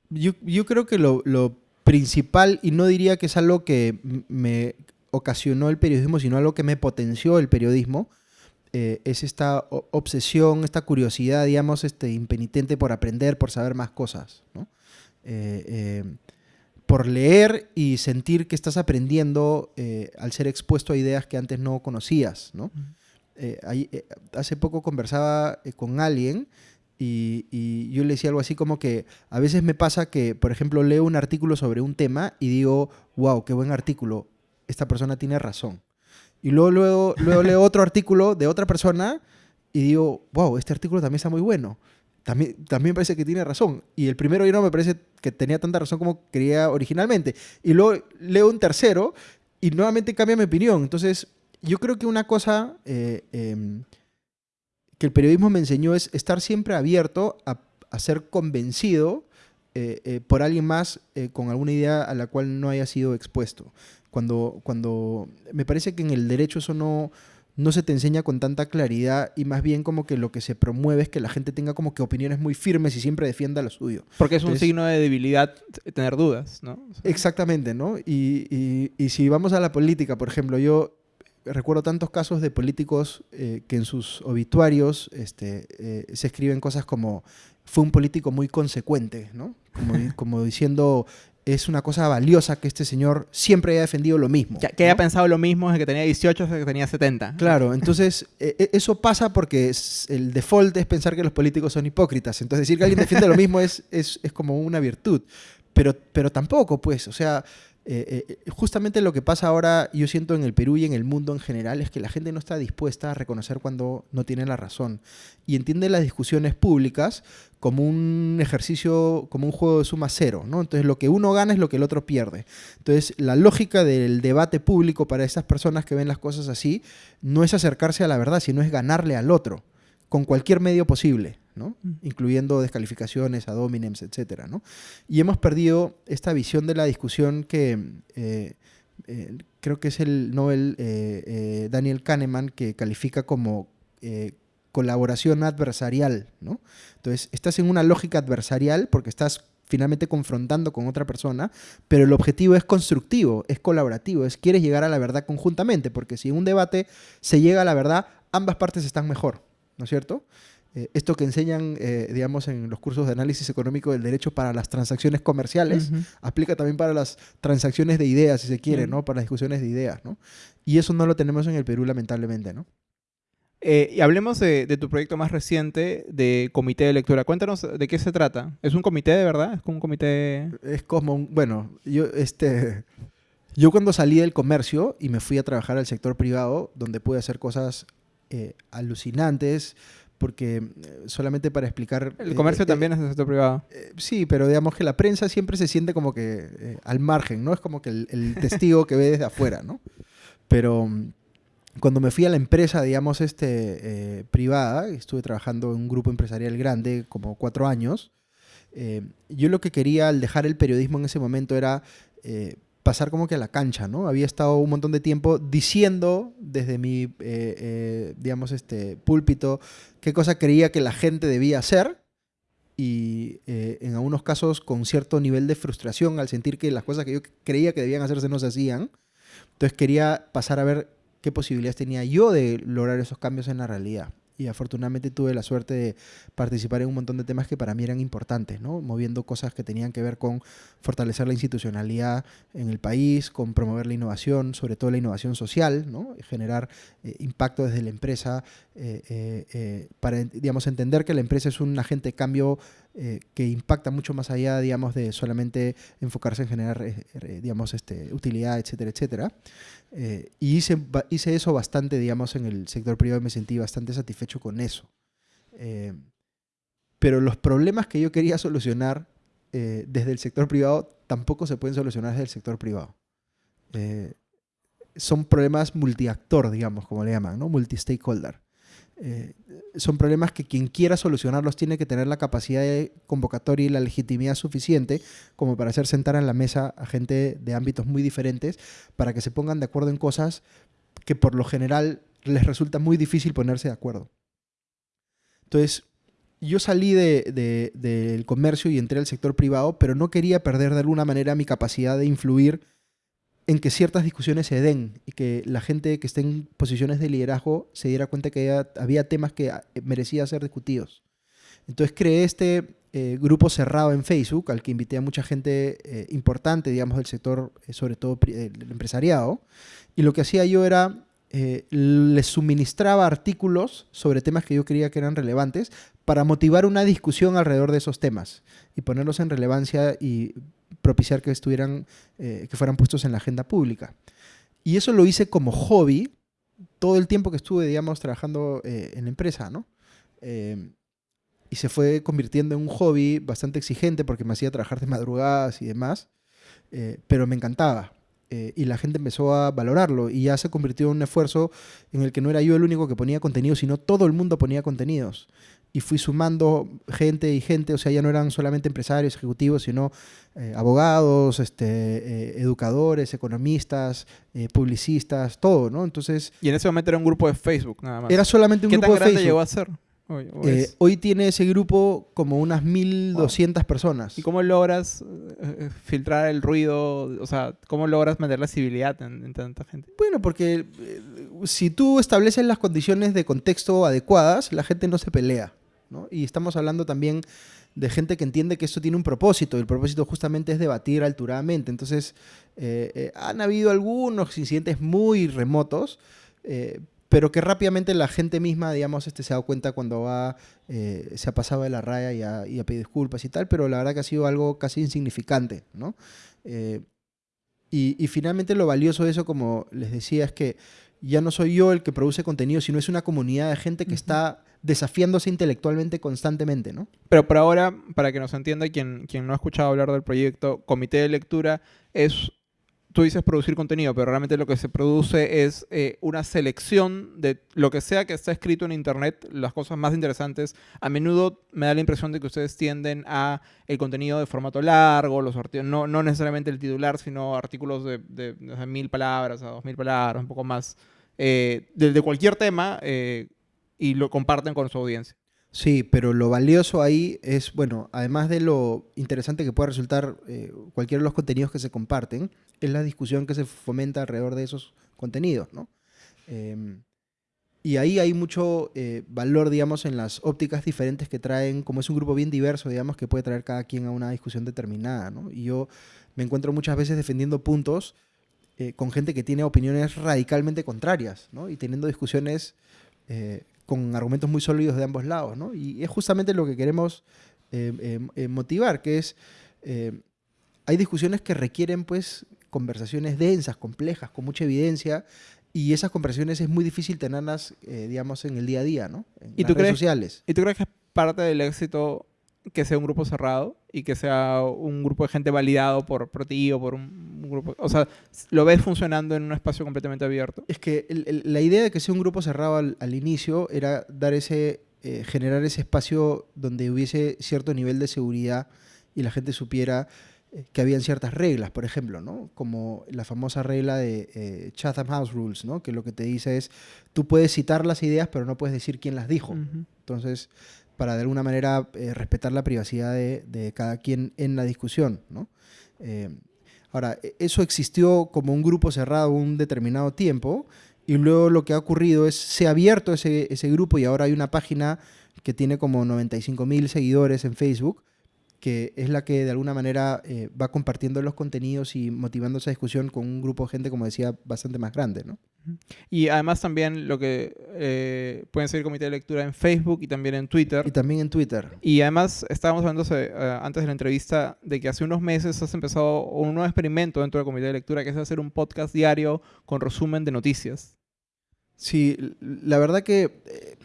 Yo, yo creo que lo, lo principal, y no diría que es algo que me ocasionó el periodismo, sino algo que me potenció el periodismo, eh, es esta obsesión, esta curiosidad, digamos, este, impenitente por aprender, por saber más cosas, ¿no? Eh, eh, por leer y sentir que estás aprendiendo eh, al ser expuesto a ideas que antes no conocías, ¿no? Eh, ahí, eh, hace poco conversaba con alguien y, y yo le decía algo así como que a veces me pasa que, por ejemplo, leo un artículo sobre un tema y digo, wow, qué buen artículo, esta persona tiene razón. Y luego, luego, luego leo otro artículo de otra persona y digo, wow, este artículo también está muy bueno. También, también parece que tiene razón. Y el primero ya no me parece que tenía tanta razón como quería originalmente. Y luego leo un tercero y nuevamente cambia mi opinión. Entonces, yo creo que una cosa eh, em, que el periodismo me enseñó es estar siempre abierto a, ser convencido eh, eh, por alguien más con alguna idea a la cual no haya sido expuesto. Cuando, cuando me parece que en el derecho eso no, no se te enseña con tanta claridad y más bien como que lo que se promueve es que la gente tenga como que opiniones muy firmes y siempre defienda lo suyo. Porque es un signo de debilidad tener dudas, ¿no? O sea, Exactamente, ¿no? Y, y- y si vamos a la política, por ejemplo, yo recuerdo tantos casos de políticos eh, que en sus obituarios este, eh, se escriben cosas como fue un político muy consecuente, ¿no? Como diciendo es una cosa valiosa que este señor siempre haya defendido lo mismo. que, que haya pensado lo mismo desde que tenía 18 hasta que tenía 70. Claro, entonces eh, eh, eso pasa porque es- el default es pensar que los políticos son hipócritas. Entonces decir que alguien defiende lo mismo es, es, es como una virtud. Pero, pero tampoco, pues, o sea, eh, eh, justamente lo que pasa ahora, yo siento en el Perú y en el mundo en general, es que la gente no está dispuesta a reconocer cuando no tiene la razón. Y entiende las discusiones públicas como un ejercicio, como un juego de suma cero, ¿no? Entonces lo que uno gana es lo que el otro pierde. Entonces la lógica del debate público para esas personas que ven las cosas así no es acercarse a la verdad, sino es ganarle al otro con cualquier medio posible, ¿no? Mm. incluyendo descalificaciones, ad hominems, etc. ¿no? Y hemos perdido esta visión de la discusión que eh, eh, creo que es el Nobel eh, Daniel Kahneman que califica como colaboración adversarial. ¿no? Entonces, estás en una lógica adversarial porque estás finalmente confrontando con otra persona, pero el objetivo es constructivo, es colaborativo, es quieres llegar a la verdad conjuntamente, porque si en un debate se llega a la verdad, ambas partes están mejor, ¿no es cierto? Eh, esto que enseñan, eh, digamos, en los cursos de análisis económico del derecho para las transacciones comerciales, aplica también para las transacciones de ideas, si se quiere. ¿no? Para las discusiones de ideas, ¿no? Y eso no lo tenemos en el Perú, lamentablemente, ¿no? Eh, y hablemos de, de tu proyecto más reciente de comité de lectura. Cuéntanos de qué se trata. ¿Es un comité de verdad? ¿Es como un comité...? Es como, un- bueno, yo, este, yo cuando salí del comercio y me fui a trabajar al sector privado, donde pude hacer cosas alucinantes, porque eh, solamente para explicar... El eh, comercio eh, también es del sector privado. Eh, sí, pero digamos que la prensa siempre se siente como que eh, al margen, ¿no? Es como que el, el [LAUGHS] testigo que ve desde afuera, ¿no? Pero mm, cuando me fui a la empresa, digamos, este, eh, privada, estuve trabajando en un grupo empresarial grande, como cuatro años, eh, yo lo que quería al dejar el periodismo en ese momento era eh, pasar como que a la cancha, ¿no? Había estado un montón de tiempo diciendo desde mi, eh, eh, digamos, este púlpito qué cosa creía que la gente debía hacer y eh, en algunos casos con cierto nivel de frustración al sentir que las cosas que yo creía que debían hacerse no se hacían. Entonces quería pasar a ver qué posibilidades tenía yo de lograr esos cambios en la realidad y afortunadamente tuve la suerte de participar en un montón de temas que para mí eran importantes, ¿no? moviendo cosas que tenían que ver con fortalecer la institucionalidad en el país, con promover la innovación, sobre todo la innovación social, ¿no? generar eh, impacto desde la empresa, eh, eh, para digamos, entender que la empresa es un agente de cambio que impacta mucho más allá digamos, de solamente enfocarse en generar digamos, este, utilidad, etcétera, etcétera. Eh, y hice, hice eso bastante, digamos, en el sector privado y me sentí bastante satisfecho con eso. Eh, pero los problemas que yo quería solucionar eh, desde el sector privado tampoco se pueden solucionar desde el sector privado. son problemas multiactor, digamos, como le llaman, ¿no? Multi-stakeholder. Eh, son problemas que quien quiera solucionarlos tiene que tener la capacidad de convocatoria y la legitimidad suficiente como para hacer sentar en la mesa a gente de ámbitos muy diferentes para que se pongan de acuerdo en cosas que por lo general les resulta muy difícil ponerse de acuerdo. Entonces, yo salí del comercio y entré al sector privado, pero no quería perder de alguna manera mi capacidad de influir en que ciertas discusiones se den y que la gente que esté en posiciones de liderazgo se diera cuenta que había, temas que ah, merecía ser discutidos. Entonces creé este eh, grupo cerrado en Facebook al que invité a mucha gente eh, importante, digamos, del sector, eh, sobre todo el empresariado. Y lo que hacía yo era, les suministraba artículos sobre temas que yo creía que eran relevantes para motivar una discusión alrededor de esos temas y ponerlos en relevancia y propiciar que estuvieran, eh, que fueran puestos en la agenda pública. Y eso lo hice como hobby todo el tiempo que estuve, digamos, trabajando eh, en la empresa, ¿no? Eh, y se fue convirtiendo en un hobby bastante exigente porque me hacía trabajar de madrugadas y demás, pero me encantaba. y la gente empezó a valorarlo y ya se convirtió en un esfuerzo en el que no era yo el único que ponía contenido, sino todo el mundo ponía contenidos y fui sumando gente y gente, o sea, ya no eran solamente empresarios, ejecutivos, sino eh, abogados, este, eh, educadores, economistas, eh, publicistas, todo, ¿no? Entonces... Y en ese momento era un grupo de Facebook, nada más. Era solamente un grupo de Facebook. ¿Qué llegó a ser? Hoy, tiene ese grupo como unas 1.200 personas. ¿Y cómo logras filtrar el ruido? O sea, ¿cómo logras meter la civilidad en tanta gente? Bueno, porque si tú estableces las condiciones de contexto adecuadas, la gente no se pelea. Y estamos hablando también de gente que entiende que esto tiene un propósito, y el propósito justamente es debatir alturadamente. Entonces, eh, eh, han habido algunos incidentes muy remotos, eh, pero que rápidamente la gente misma, digamos, este, se ha dado cuenta cuando va, se ha pasado de la raya y ha, y pedido disculpas y tal, pero la verdad que ha sido algo casi insignificante, ¿no? y, finalmente lo valioso de eso, como les decía, es que ya no soy yo el que produce contenido, sino es una comunidad de gente que está desafiándose intelectualmente constantemente, ¿no? Pero por ahora, para que nos entienda quien, quien no ha escuchado hablar del proyecto, Comité de Lectura es, tú dices producir contenido, pero realmente lo que se produce es eh, una selección de lo que sea que está escrito en Internet, las cosas más interesantes. A menudo me da la impresión de que ustedes tienden a el contenido de formato largo, los no, no necesariamente el titular, sino artículos de, de, mil palabras a dos mil palabras, un poco más. Eh, de, cualquier tema, eh, y lo comparten con su audiencia. Sí, pero lo valioso ahí es, bueno, además de lo interesante que pueda resultar eh, cualquiera de los contenidos que se comparten, es la discusión que se fomenta alrededor de esos contenidos, ¿no? Em, y ahí hay mucho eh, valor, digamos, en las ópticas diferentes que traen, como es un grupo bien diverso, digamos, que puede traer cada quien a una discusión determinada, ¿no? Y yo me encuentro muchas veces defendiendo puntos eh, con gente que tiene opiniones radicalmente contrarias, ¿no? Y teniendo discusiones con argumentos muy sólidos de ambos lados, ¿no? Y es justamente lo que queremos eh, eh, eh, motivar, que es, hay discusiones que requieren, pues, conversaciones densas, complejas, con mucha evidencia, y esas conversaciones es muy difícil tenerlas, digamos, en el día a día, ¿no? En ¿Y las redes sociales. ¿Y tú crees que es parte del éxito que sea un grupo cerrado y que sea un grupo de gente validado por, por ti o por un, grupo. O sea, ¿lo ves funcionando en un espacio completamente abierto? Es que la idea de que sea un grupo cerrado al, inicio era dar ese, eh, generar ese espacio donde hubiese cierto nivel de seguridad y la gente supiera eh, que habían ciertas reglas, por ejemplo, ¿no? Como la famosa regla de eh, Chatham House Rules, ¿no? Que lo que te dice es, tú puedes citar las ideas, pero no puedes decir quién las dijo. Ujú. Entonces, para de alguna manera eh, respetar la privacidad de, cada quien en la discusión, ¿no? Eh, ahora, e- eso existió como un grupo cerrado un determinado tiempo y luego lo que ha ocurrido es, se ha abierto ese, ese grupo y ahora hay una página que tiene como 95 mil seguidores en Facebook, que es la que de alguna manera eh, va compartiendo los contenidos y motivando esa discusión con un grupo de gente, como decía, bastante más grande, ¿no? Y además también lo que eh, pueden seguir comité de lectura en Facebook y también en Twitter. Y también en Twitter. Y además estábamos hablando eh, antes de la entrevista de que hace unos meses has empezado un nuevo experimento dentro del comité de lectura que es hacer un podcast diario con resumen de noticias. Sí, la verdad que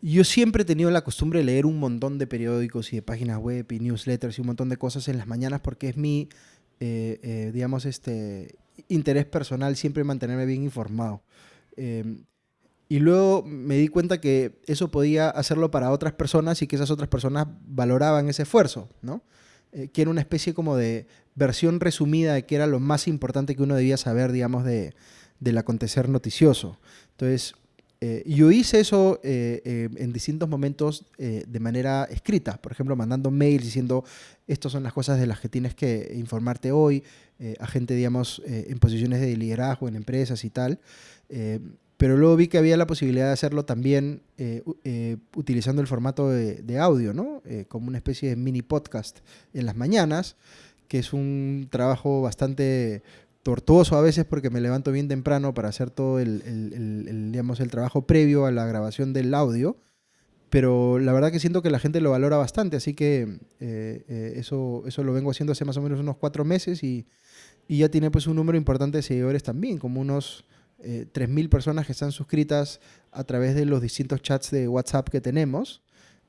yo siempre he tenido la costumbre de leer un montón de periódicos y de páginas web y newsletters y un montón de cosas en las mañanas porque es mi, eh, eh, digamos, este interés personal siempre mantenerme bien informado. Eh, y luego me di cuenta que eso podía hacerlo para otras personas y que esas otras personas valoraban ese esfuerzo, ¿no? Eh, que era una especie como de versión resumida de qué era lo más importante que uno debía saber, digamos, de, del acontecer noticioso. Entonces, eh, yo hice eso eh, eh, en distintos momentos de manera escrita, por ejemplo, mandando mails diciendo, estas son las cosas de las que tienes que informarte hoy, a gente, digamos, en posiciones de liderazgo, en empresas y tal. Pero luego vi que había la posibilidad de hacerlo también utilizando el formato de, de audio, ¿no? Como una especie de mini podcast en las mañanas, que es un trabajo bastante tortuoso a veces porque me levanto bien temprano para hacer todo el, digamos, el trabajo previo a la grabación del audio. Pero la verdad que siento que la gente lo valora bastante, así que eh, eh, eso, eso lo vengo haciendo hace más o menos unos cuatro meses y, y ya tiene pues un número importante de seguidores también, como unos eh, 3.000 personas que están suscritas a través de los distintos chats de WhatsApp que tenemos.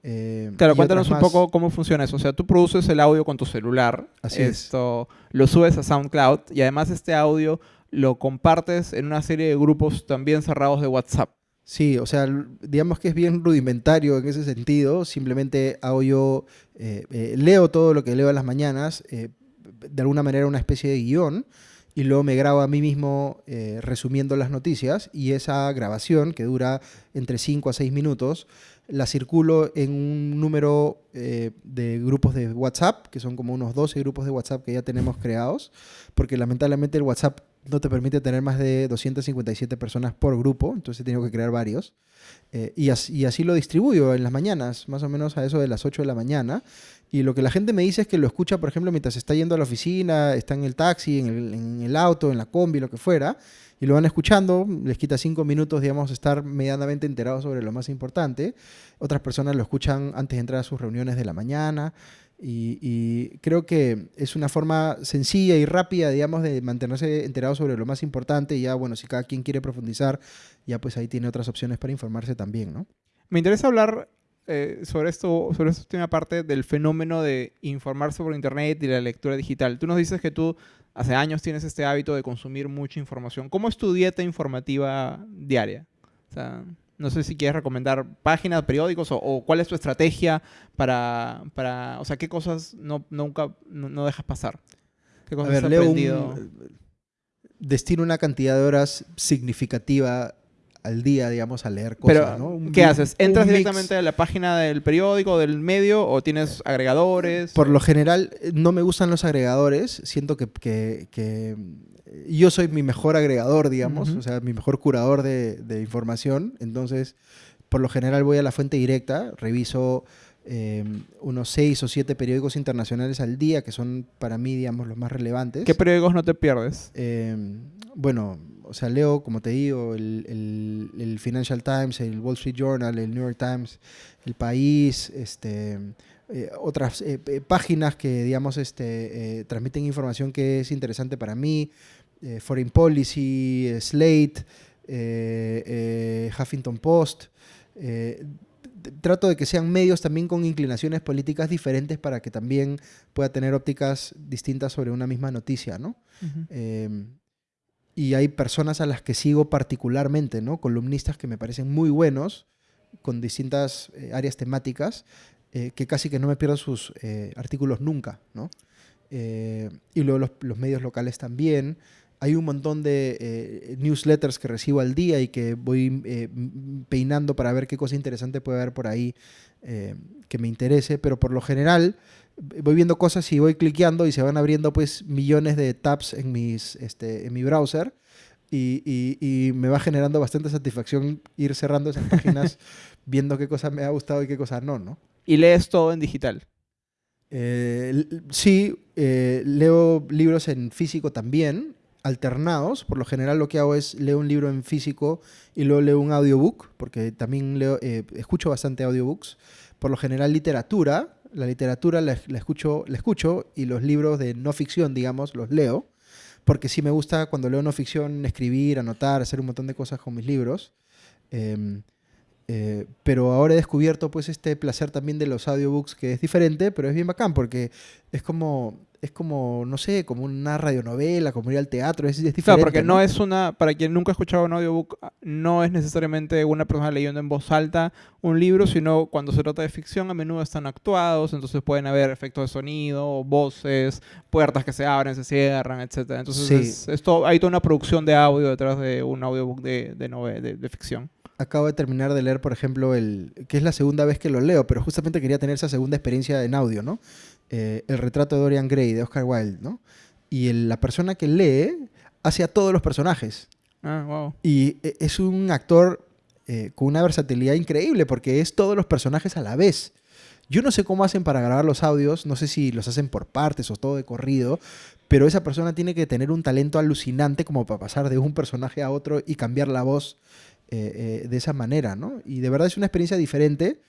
Eh, Claro, cuéntanos un poco cómo funciona eso. O sea, tú produces el audio con tu celular. Así es. Esto lo subes a SoundCloud y además este audio lo compartes en una serie de grupos también cerrados de WhatsApp. Sí, o sea, digamos que es bien rudimentario en ese sentido. Simplemente hago yo, eh, eh, leo todo lo que leo en las mañanas, de alguna manera una especie de guion, y luego me grabo a mí mismo resumiendo las noticias, y esa grabación, que dura entre 5 a 6 minutos, la circulo en un número eh, de grupos de WhatsApp, que son como unos 12 grupos de WhatsApp que ya tenemos creados, porque lamentablemente el WhatsApp no te permite tener más de 257 personas por grupo, entonces he tenido que crear varios. Eh, y, as- y así lo distribuyo en las mañanas, más o menos a eso de las 8 de la mañana. Y lo que la gente me dice es que lo escucha, por ejemplo, mientras está yendo a la oficina, está en el taxi, en el, auto, en la combi, lo que fuera, y lo van escuchando, les quita cinco minutos, digamos, estar medianamente enterados sobre lo más importante. Otras personas lo escuchan antes de entrar a sus reuniones de la mañana. Y, y creo que es una forma sencilla y rápida, digamos, de mantenerse enterado sobre lo más importante. Y ya, bueno, si cada quien quiere profundizar, ya pues ahí tiene otras opciones para informarse también, ¿no? Me interesa hablar eh, sobre esto, sobre esta última parte del fenómeno de informarse por internet y la lectura digital. Tú nos dices que tú hace años tienes este hábito de consumir mucha información. ¿Cómo es tu dieta informativa diaria? O sea, no sé si quieres recomendar páginas, periódicos o, o cuál es tu estrategia para, para, o sea, qué cosas no, nunca no, no dejas pasar. ¿Qué A cosas ver, has leo aprendido? un, destino una cantidad de horas significativa al día, digamos, a leer cosas, Pero, ¿no? Un ¿qué haces? ¿Entras mix. directamente a la página del periódico, del medio, o tienes agregadores? Por lo general, eh, no me gustan los agregadores. Siento que, que- que, eh, yo soy mi mejor agregador, digamos, o sea, mi mejor curador de, de información. Entonces, por lo general voy a la fuente directa, reviso eh, unos seis o siete periódicos internacionales al día, que son para mí, digamos, los más relevantes. ¿Qué periódicos no te pierdes? Eh, bueno, o sea, leo, como te digo, el, el- el Financial Times, el Wall Street Journal, el New York Times, el País, este, eh, otras eh, eh, páginas que, digamos, este, eh, transmiten información que es interesante para mí, Foreign Policy, Slate, Huffington Post. trato de que sean medios también con inclinaciones políticas diferentes para que también pueda tener ópticas distintas sobre una misma noticia, ¿no? Y hay personas a las que sigo particularmente, ¿no? Columnistas que me parecen muy buenos, con distintas eh, áreas temáticas, eh, que casi que no me pierdo sus eh, artículos nunca, ¿no? eh, y luego los, los medios locales también. Hay un montón de eh, newsletters que recibo al día y que voy eh, peinando para ver qué cosa interesante puede haber por ahí que me interese, pero por lo general voy viendo cosas y voy cliqueando y se van abriendo pues millones de tabs en, mis, este, en mi browser y, y- y me va generando bastante satisfacción ir cerrando esas páginas [LAUGHS] viendo qué cosa me ha gustado y qué cosa no, ¿no? Y lees todo en digital. Eh, sí, eh, leo libros en físico también, alternados. Por lo general lo que hago es leo un libro en físico y luego leo un audiobook, porque también leo, eh, escucho bastante audiobooks. Por lo general literatura, la literatura la, escucho, la escucho y los libros de no ficción, digamos, los leo. Porque sí me gusta cuando leo no ficción escribir, anotar, hacer un montón de cosas con mis libros. Em, eh, pero ahora he descubierto pues este placer también de los audiobooks que es diferente, pero es bien bacán porque es como, es como no sé, como una radionovela, como ir al teatro, es, es diferente. Claro, porque no es una, para quien nunca ha escuchado un audiobook, no es necesariamente una persona leyendo en voz alta un libro, sino cuando se trata de ficción a menudo están actuados, entonces pueden haber efectos de sonido, voces, puertas que se abren, se cierran, etc. Entonces Sí. es, es todo- hay toda una producción de audio detrás de un audiobook de, de, de- de ficción. Acabo de terminar de leer, por ejemplo, el que es la segunda vez que lo leo, pero justamente quería tener esa segunda experiencia en audio, ¿no? Eh, el retrato de Dorian Gray, de Oscar Wilde, ¿no? Y el- la persona que lee hace a todos los personajes. Ah, wow. Y e- es un actor eh, con una versatilidad increíble porque es todos los personajes a la vez. Yo no sé cómo hacen para grabar los audios, no sé si los hacen por partes o todo de corrido, pero esa persona tiene que tener un talento alucinante como para pasar de un personaje a otro y cambiar la voz eh, eh, de esa manera, ¿no? Y de verdad es una experiencia diferente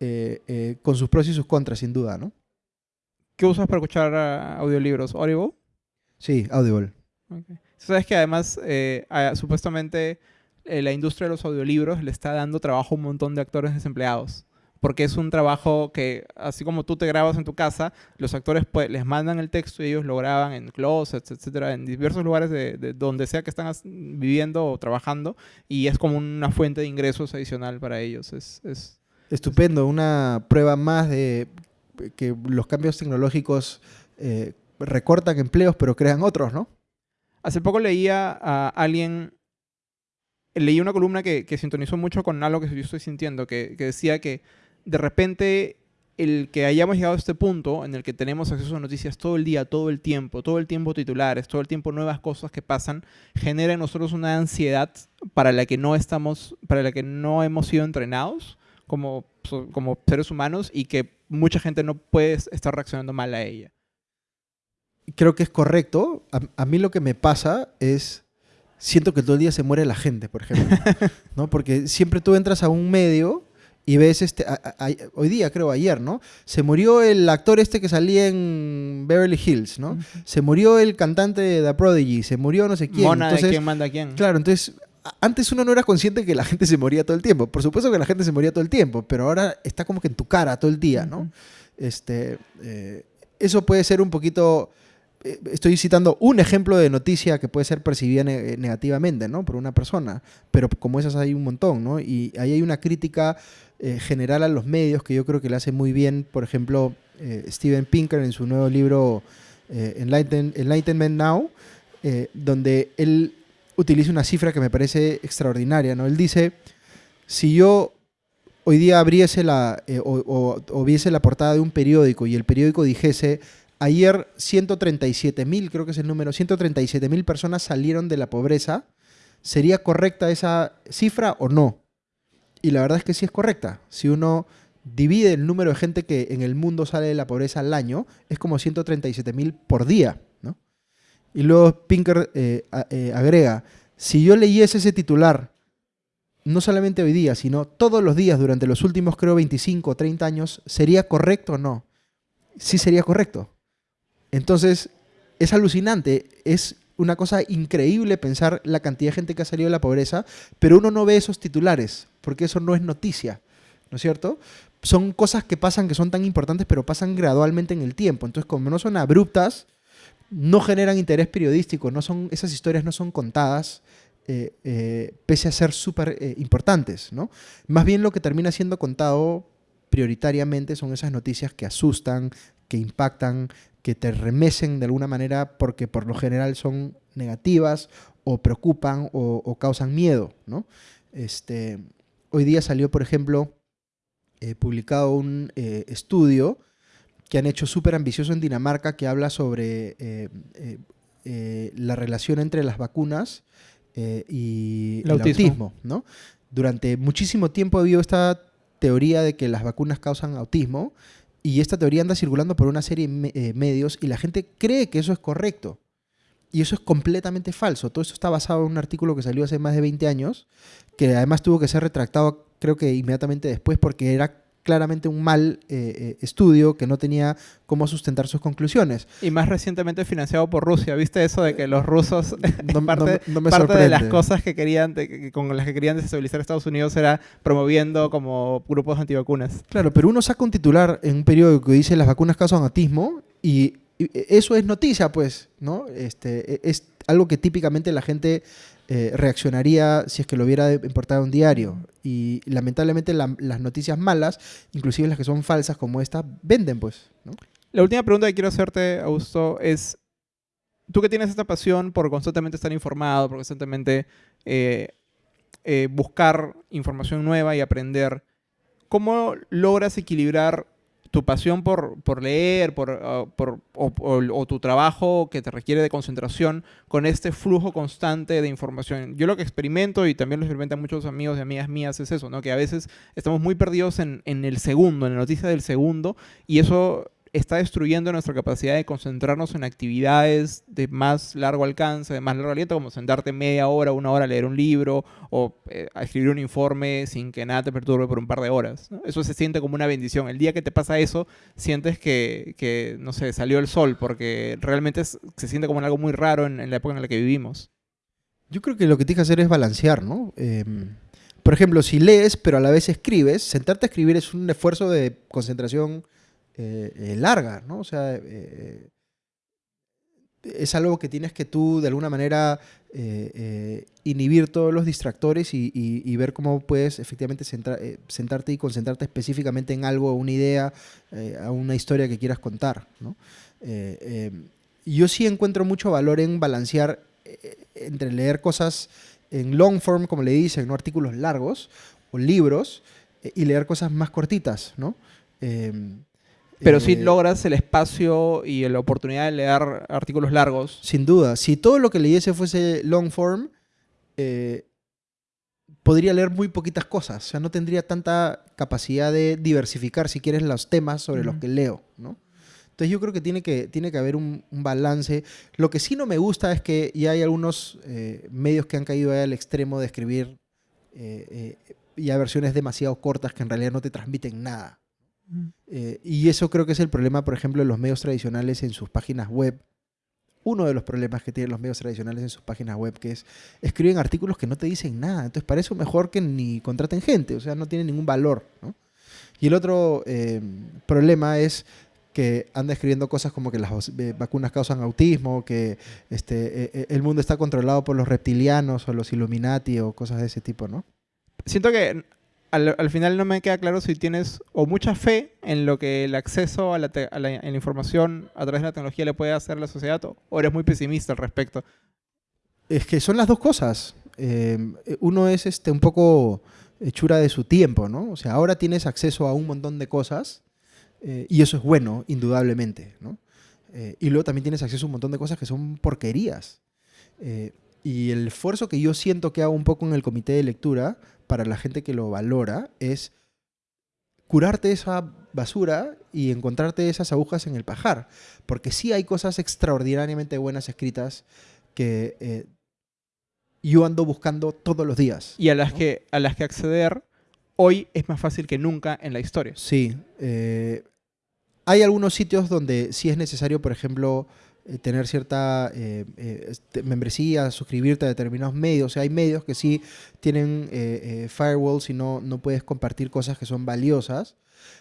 eh, con sus pros y sus contras, sin duda, ¿no? ¿Qué usas para escuchar ah, audiolibros? ¿Audible? Sí, Audible. Sabes que además, a- supuestamente, la industria de los audiolibros le está dando trabajo a un montón de actores desempleados. Porque es un trabajo que, así como tú te grabas en tu casa, los actores pues, les mandan el texto y ellos lo graban en closets, etcétera, en diversos lugares de, de donde sea que están viviendo o trabajando. Y es como una fuente de ingresos adicional para ellos. Es, es, Estupendo, una prueba más de que los cambios tecnológicos eh, recortan empleos pero crean otros, ¿no? Hace poco leía a alguien, leí una columna que, que sintonizó mucho con algo que yo estoy sintiendo, que, que decía que de repente el que hayamos llegado a este punto en el que tenemos acceso a noticias todo el día, todo el tiempo, todo el tiempo titulares, todo el tiempo nuevas cosas que pasan, genera en nosotros una ansiedad para la que no estamos, para la que no hemos sido entrenados como, como seres humanos y que mucha gente no puede estar reaccionando mal a ella. Creo que es correcto. A, a mí lo que me pasa es, siento que todo el día se muere la gente, por ejemplo. [LAUGHS] ¿no? Porque siempre tú entras a un medio y ves, este, a- a- a- hoy día creo, ayer, ¿no? Se murió el actor este que salía en Beverly Hills, ¿no? Se murió el cantante de The Prodigy, se murió no sé quién. Mona Entonces, de quién manda a quién. Claro, entonces antes uno no era consciente que la gente se moría todo el tiempo. Por supuesto que la gente se moría todo el tiempo, pero ahora está como que en tu cara todo el día, ¿no? Este, eh, eso puede ser un poquito. eh, Estoy citando un ejemplo de noticia que puede ser percibida ne- eh, negativamente, ¿no? Por una persona, pero como esas hay un montón, ¿no? Y ahí hay una crítica eh, general a los medios que yo creo que le hace muy bien, por ejemplo, eh, Steven Pinker en su nuevo libro eh, Enlighten- Enlightenment Now, donde él utiliza una cifra que me parece extraordinaria, ¿no? Él dice, si yo hoy día abriese la, o viese la portada de un periódico y el periódico dijese, ayer 137 mil, creo que es el número, 137 mil personas salieron de la pobreza, ¿sería correcta esa cifra o no? Y la verdad es que sí es correcta. Si uno divide el número de gente que en el mundo sale de la pobreza al año, es como 137 mil por día, ¿no? Y luego Pinker eh, eh, agrega, si yo leyese ese titular, no solamente hoy día, sino todos los días durante los últimos, creo, 25 o 30 años, ¿sería correcto o no? Sí sería correcto. Entonces, es alucinante, es una cosa increíble pensar la cantidad de gente que ha salido de la pobreza, pero uno no ve esos titulares, porque eso no es noticia, ¿no es cierto? Son cosas que pasan que son tan importantes, pero pasan gradualmente en el tiempo. Entonces, como no son abruptas, no generan interés periodístico, no son, esas historias no son contadas, eh, eh, pese a ser súper eh, importantes, ¿no? Más bien lo que termina siendo contado prioritariamente son esas noticias que asustan, que impactan, que te remesen de alguna manera porque por lo general son negativas o preocupan o, causan miedo, ¿no? Este, hoy día salió, por ejemplo, eh, publicado un eh, estudio que han hecho súper ambicioso en Dinamarca que habla sobre eh, la relación entre las vacunas y el, autismo. ¿no? Durante muchísimo tiempo ha habido esta teoría de que las vacunas causan autismo y esta teoría anda circulando por una serie de medios y la gente cree que eso es correcto. Y eso es completamente falso. Todo esto está basado en un artículo que salió hace más de 20 años, que además tuvo que ser retractado creo que inmediatamente después porque era claramente un mal eh, eh, estudio que no tenía cómo sustentar sus conclusiones. Y más recientemente financiado por Rusia. ¿Viste eso de que los rusos, no, [LAUGHS] parte, parte de las cosas que querían, con las que querían desestabilizar a Estados Unidos era promoviendo como grupos antivacunas? Claro, pero uno saca un titular en un periódico que dice las vacunas causan autismo y, eso es noticia, pues, ¿no? Este, e, es algo que típicamente la gente eh, reaccionaría si es que lo hubiera importado un diario. Y lamentablemente las noticias malas, inclusive las que son falsas como esta, venden pues. La última pregunta que quiero hacerte, Augusto, es, tú que tienes esta pasión por constantemente estar informado, por constantemente eh, eh, buscar información nueva y aprender, ¿cómo logras equilibrar tu pasión por, por leer por, ah, por o, tu trabajo que te requiere de concentración con este flujo constante de información. Yo lo que experimento y también lo experimentan muchos amigos y amigas mías es eso, ¿no? que a veces estamos muy perdidos en, en el segundo, en la noticia del segundo y eso está destruyendo nuestra capacidad de concentrarnos en actividades de más largo alcance, de más largo aliento, como sentarte media hora, una hora a leer un libro o eh, a escribir un informe sin que nada te perturbe por un par de horas. Eso se siente como una bendición. El día que te pasa eso, sientes que, no sé, salió el sol, porque realmente se siente como algo muy raro en, la época en la que vivimos. Yo creo que lo que tienes que hacer es balancear, ¿no? Em, por ejemplo, si lees, pero a la vez escribes, sentarte a escribir es un esfuerzo de concentración eh, eh, larga, ¿no? O sea, eh, es algo que tienes que tú de alguna manera inhibir todos los distractores y, ver cómo puedes efectivamente sentarte y concentrarte específicamente en algo, una idea, a una historia que quieras contar. ¿no? yo sí encuentro mucho valor en balancear entre leer cosas en long form, como le dicen, ¿no? artículos largos o libros, y leer cosas más cortitas. ¿no? Pero si sí eh, logras el espacio y la oportunidad de leer artículos largos. Sin duda. Si todo lo que leyese fuese long form, eh, podría leer muy poquitas cosas. O sea, no tendría tanta capacidad de diversificar, si quieres, los temas sobre los que leo, ¿no? Entonces yo creo que tiene que, tiene que haber un, balance. Lo que sí no me gusta es que ya hay algunos eh, medios que han caído al extremo de escribir ya versiones demasiado cortas que en realidad no te transmiten nada. Eh, y eso creo que es el problema, por ejemplo, de los medios tradicionales en sus páginas web. Uno de los problemas que tienen los medios tradicionales en sus páginas web, que es escriben artículos que no te dicen nada. Entonces, para eso mejor que ni contraten gente, o sea, no tiene ningún valor. Y el otro eh, problema es que anda escribiendo cosas como que las eh, vacunas causan autismo, que este, el mundo está controlado por los reptilianos o los Illuminati o cosas de ese tipo, ¿no? Siento que al, final no me queda claro si tienes o mucha fe en lo que el acceso a la, información a través de la tecnología le puede hacer a la sociedad o eres muy pesimista al respecto. Es que son las dos cosas. Eh, uno es este, un poco hechura de su tiempo, ¿no? O sea, ahora tienes acceso a un montón de cosas eh, y eso es bueno, indudablemente, ¿no? Eh, y luego también tienes acceso a un montón de cosas que son porquerías. y el esfuerzo que yo siento que hago un poco en el comité de lectura para la gente que lo valora es curarte esa basura y encontrarte esas agujas en el pajar. Porque sí hay cosas extraordinariamente buenas escritas que eh, yo ando buscando todos los días. Y a las, que, a las que acceder hoy es más fácil que nunca en la historia. Sí. Eh, hay algunos sitios donde sí es necesario, por ejemplo, eh, tener cierta eh, eh, este, membresía, suscribirte a determinados medios. O sea, hay medios que sí tienen firewalls y no, no puedes compartir cosas que son valiosas,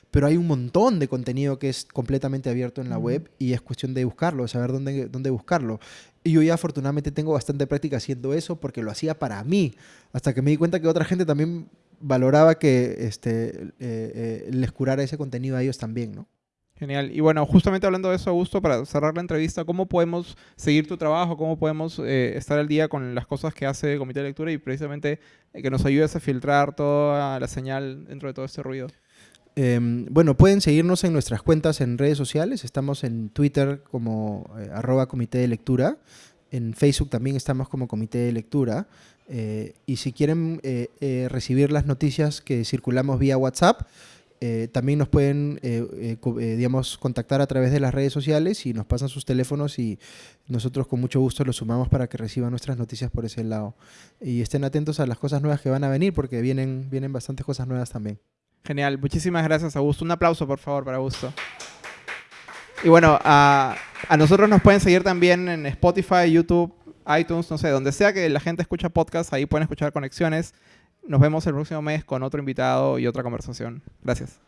pero hay un montón de contenido que es completamente abierto en la web y es cuestión de buscarlo, de saber dónde, dónde buscarlo. Y yo ya afortunadamente tengo bastante práctica haciendo eso porque lo hacía para mí, hasta que me di cuenta que otra gente también valoraba que este, les curara ese contenido a ellos también, ¿no? Genial. Y bueno, justamente hablando de eso, Augusto, para cerrar la entrevista, ¿cómo podemos seguir tu trabajo? ¿Cómo podemos eh, estar al día con las cosas que hace Comité de Lectura y precisamente eh, que nos ayudes a filtrar toda la señal dentro de todo este ruido? Em, bueno, pueden seguirnos en nuestras cuentas en redes sociales. Estamos en Twitter como eh, arroba comité de lectura. En Facebook también estamos como comité de lectura. y si quieren recibir las noticias que circulamos vía WhatsApp, eh, también nos pueden, eh, eh, digamos, contactar a través de las redes sociales y nos pasan sus teléfonos y nosotros con mucho gusto los sumamos para que reciban nuestras noticias por ese lado. Y estén atentos a las cosas nuevas que van a venir porque vienen, vienen bastantes cosas nuevas también. Genial, muchísimas gracias Augusto. Un aplauso por favor para Augusto. Y bueno, a, a nosotros nos pueden seguir también en Spotify, YouTube, iTunes, no sé, donde sea que la gente escucha podcast, ahí pueden escuchar conexiones. Nos vemos el próximo mes con otro invitado y otra conversación. Gracias.